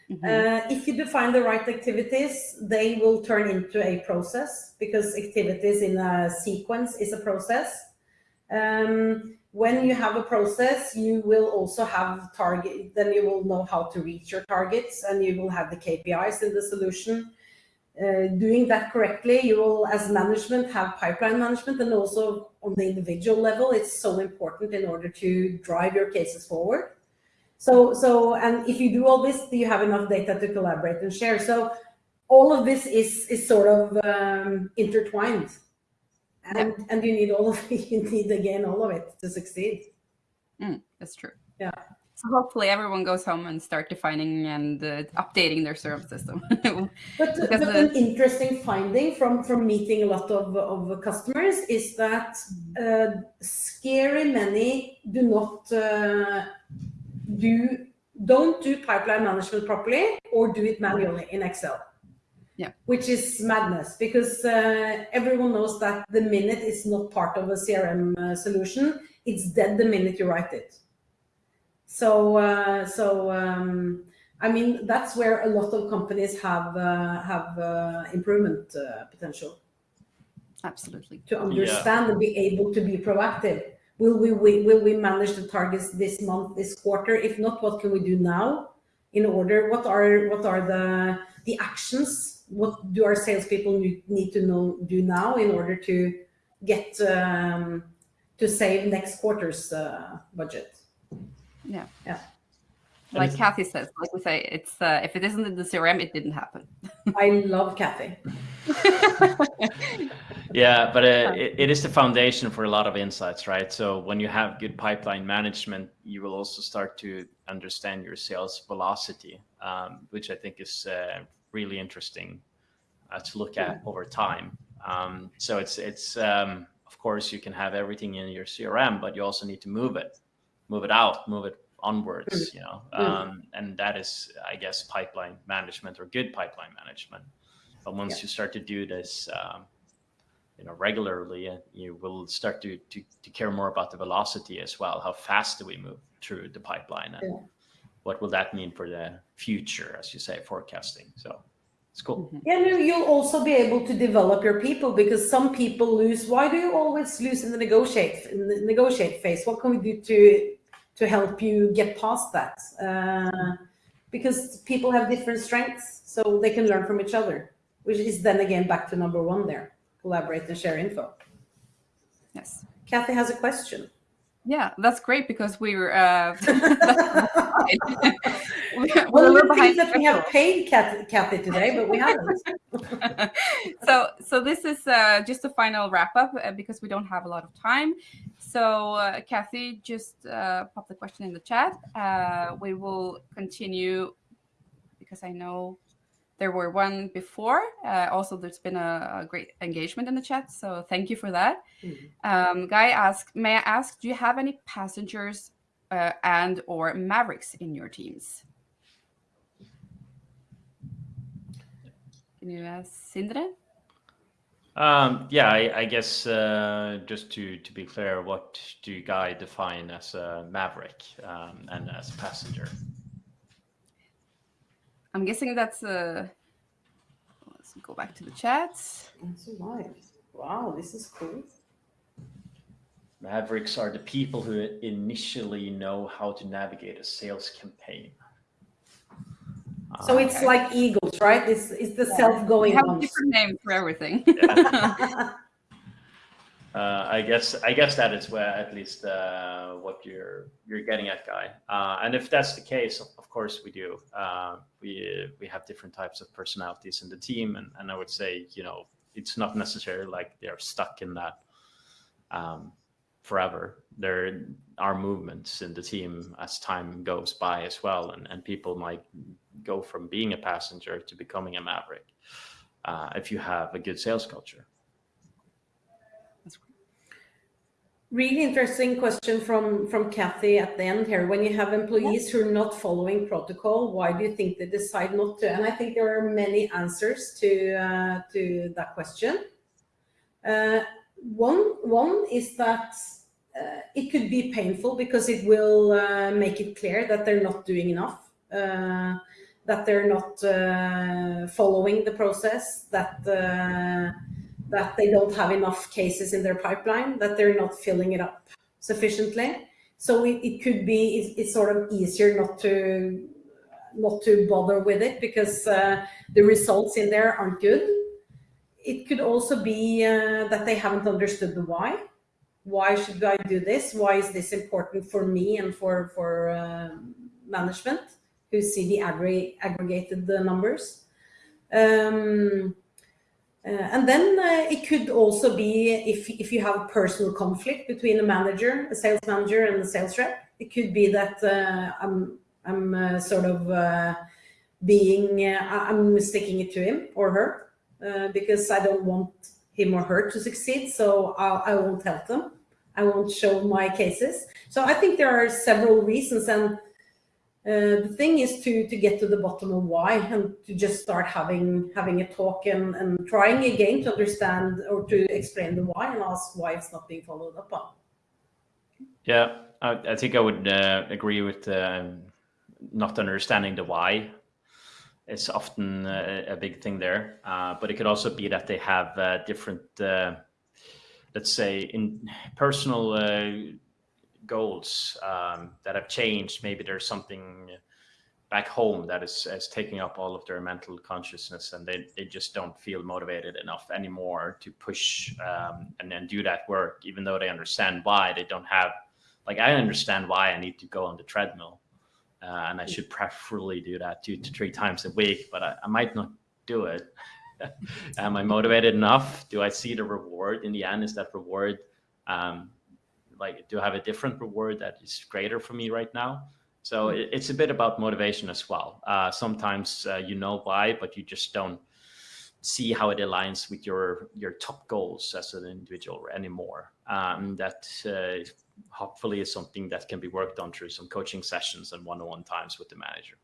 Mm -hmm. uh, if you define the right activities, they will turn into a process because activities in a sequence is a process. Um, when you have a process, you will also have target, then you will know how to reach your targets and you will have the KPIs in the solution uh, doing that correctly, you will, as management, have pipeline management and also on the individual level, it's so important in order to drive your cases forward. So, so, and if you do all this, do you have enough data to collaborate and share. So all of this is, is sort of um, intertwined and, yeah. and you need all of it, *laughs* you need again, all of it to succeed. Mm, that's true. Yeah. So hopefully everyone goes home and start defining and uh, updating their CRM system. *laughs* but, but an interesting finding from, from meeting a lot of, of customers is that uh, scary many do not uh, do, don't do pipeline management properly or do it manually in Excel. Yeah. Which is madness because uh, everyone knows that the minute is not part of a CRM uh, solution, it's dead the minute you write it. So, uh, so um, I mean, that's where a lot of companies have uh, have uh, improvement uh, potential. Absolutely. To understand yeah. and be able to be proactive. Will we, we will we manage the targets this month, this quarter? If not, what can we do now? In order, what are what are the the actions? What do our salespeople need to know do now in order to get um, to save next quarter's uh, budget? Yeah. Yeah. Like Kathy says, like we say, it's uh, if it isn't in the CRM, it didn't happen. I love Kathy. *laughs* yeah, but uh, it, it is the foundation for a lot of insights, right? So when you have good pipeline management, you will also start to understand your sales velocity, um, which I think is uh, really interesting uh, to look at over time. Um, so it's it's um, of course you can have everything in your CRM, but you also need to move it move it out, move it onwards, you know, um, and that is, I guess, pipeline management or good pipeline management. But once Yeah. you start to do this, um, you know, regularly, uh, you will start to, to to care more about the velocity as well. How fast do we move through the pipeline, and Yeah. what will that mean for the future, as you say, forecasting? So it's cool. Yeah, no, you'll also be able to develop your people because some people lose. Why do you always lose in the negotiate in the negotiate phase? What can we do to to help you get past that? Uh, because people have different strengths, so they can learn from each other. Which is then again back to number one there: collaborate and share info. Yes. Kathy has a question. Yeah, that's great because we were uh, *laughs* *laughs* *laughs* we're Well, little we behind that we have paid Kathy, Kathy today, but we haven't. *laughs* *laughs* so so this is uh, just a final wrap up uh, because we don't have a lot of time. So uh, kathy just uh, pop the question in the chat. Uh, we will continue because i know there were one before. Uh, also there's been a, a great engagement in the chat so thank you for that. Mhm. um, guy asked may i ask do you have any passengers uh, and or mavericks in your teams can you ask sindre Um, yeah, I, I guess uh, just to, to be clear, what do you guy define as a maverick um, and as a passenger? I'm guessing that's uh let's go back to the chat. That's right. Wow, this is cool. Mavericks are the people who initially know how to navigate a sales campaign. So Uh, it's like eagles, right? It's, it's the self-going We have a different name for everything. *laughs* Uh, I guess I guess that is where at least uh, what you're you're getting at, guy. Uh, and if that's the case, of, of course we do. Uh, we we have different types of personalities in the team, and, and I would say you know it's not necessarily like they're stuck in that um, forever. There are movements in the team as time goes by as well, and, and people might go from being a passenger to becoming a maverick uh, if you have a good sales culture. Really interesting question from, from Kathy at the end here. When you have employees who are not following protocol, why do you think they decide not to? And I think there are many answers to, uh, to that question. Uh, one, one is that uh, it could be painful because it will uh, make it clear that they're not doing enough, uh, that they're not uh, following the process, that uh, that they don't have enough cases in their pipeline, that they're not filling it up sufficiently. So it, it could be it's, it's sort of easier not to not to bother with it because uh, the results in there aren't good. It could also be that they haven't understood the why. Why should I do this? Why is this important for me and for for um management who see the aggr- aggregated the numbers? Um, uh, and then uh, it could also be if, if you have a personal conflict between a manager, a sales manager and the sales rep, it could be that uh, I'm, I'm uh, sort of uh, being, uh, I'm sticking it to him or her uh, because I don't want him or her to succeed. So I, I won't help them. I won't show my cases. So I think there are several reasons and uh, the thing is to to get to the bottom of why and to just start having having a talk and, and trying again to understand or to explain the why and ask why it's not being followed up on. Yeah, I, I think I would uh, agree with um, not understanding the why. It's often uh, a big thing there, uh, but it could also be that they have uh, different, uh, let's say, in personal uh, goals um, that have changed. Maybe there's something back home that is, is taking up all of their mental consciousness, and they, they just don't feel motivated enough anymore to push um, and then do that work, even though they understand why they don't have like I understand why I need to go on the treadmill, uh, and I should preferably do that two to three times a week, but I, I might not do it. *laughs* Am I motivated enough? Do I see the reward in the end? Is that reward um, like do I have a different reward that is greater for me right now? So it, it's a bit about motivation as well. Uh, sometimes uh, you know why, but you just don't see how it aligns with your your top goals as an individual anymore. Um, that uh, hopefully is something that can be worked on through some coaching sessions and one-on-one times with the manager.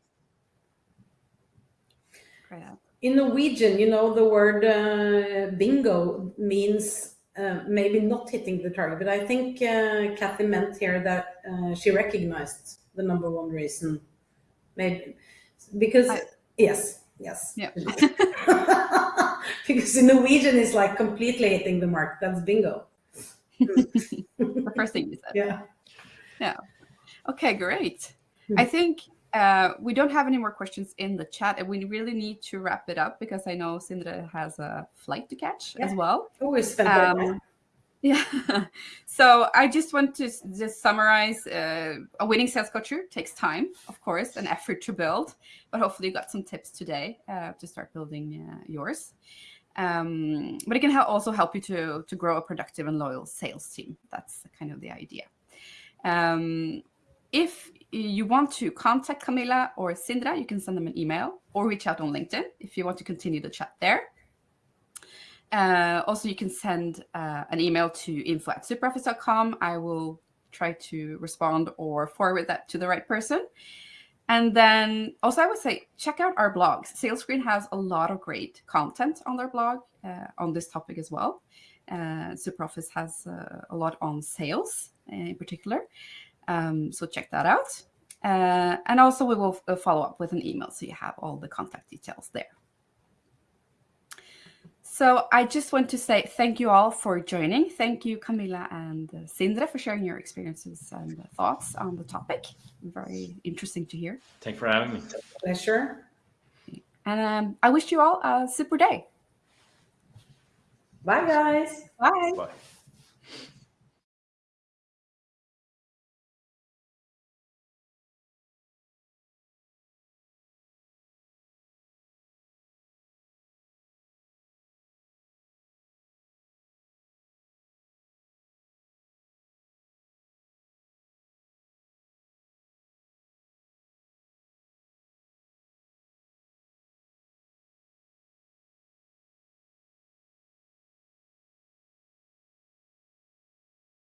Great. In Norwegian, you know, the word uh, bingo means uh, maybe not hitting the target, but I think uh, Kathy meant here that uh, she recognized the number one reason. Maybe because, I- yes, yes. Yeah. *laughs* because in Norwegian, it's like completely hitting the mark. That's bingo. *laughs* the first thing you said. Yeah. Yeah. Okay, great. Hmm. I think uh, we don't have any more questions in the chat, and we really need to wrap it up because I know Sindre has a flight to catch as Yeah. well. Always spent there. Um, *laughs* yeah. so I just want to just summarize: uh, a winning sales culture takes time, of course, and effort to build. But hopefully, you got some tips today uh, to start building uh, yours. Um, but it can also help you to to grow a productive and loyal sales team. That's kind of the idea. Um, if you want to contact Camilla or Sindre, you can send them an email or reach out on LinkedIn if you want to continue the chat there. Uh, also, you can send uh, an email to info at superoffice.com. I will try to respond or forward that to the right person. And then also, I would say check out our blogs. SalesScreen has a lot of great content on their blog uh, on this topic as well. Uh, SuperOffice has uh, a lot on sales in particular. Um, so check that out. Uh, and also, we will uh, follow up with an email so you have all the contact details there. So I just want to say thank you all for joining. Thank you, Camilla and uh, Sindre, for sharing your experiences and uh, thoughts on the topic. Very interesting to hear. Thank you for having me. Pleasure. And um, I wish you all a super day. Bye, guys. Bye. Bye.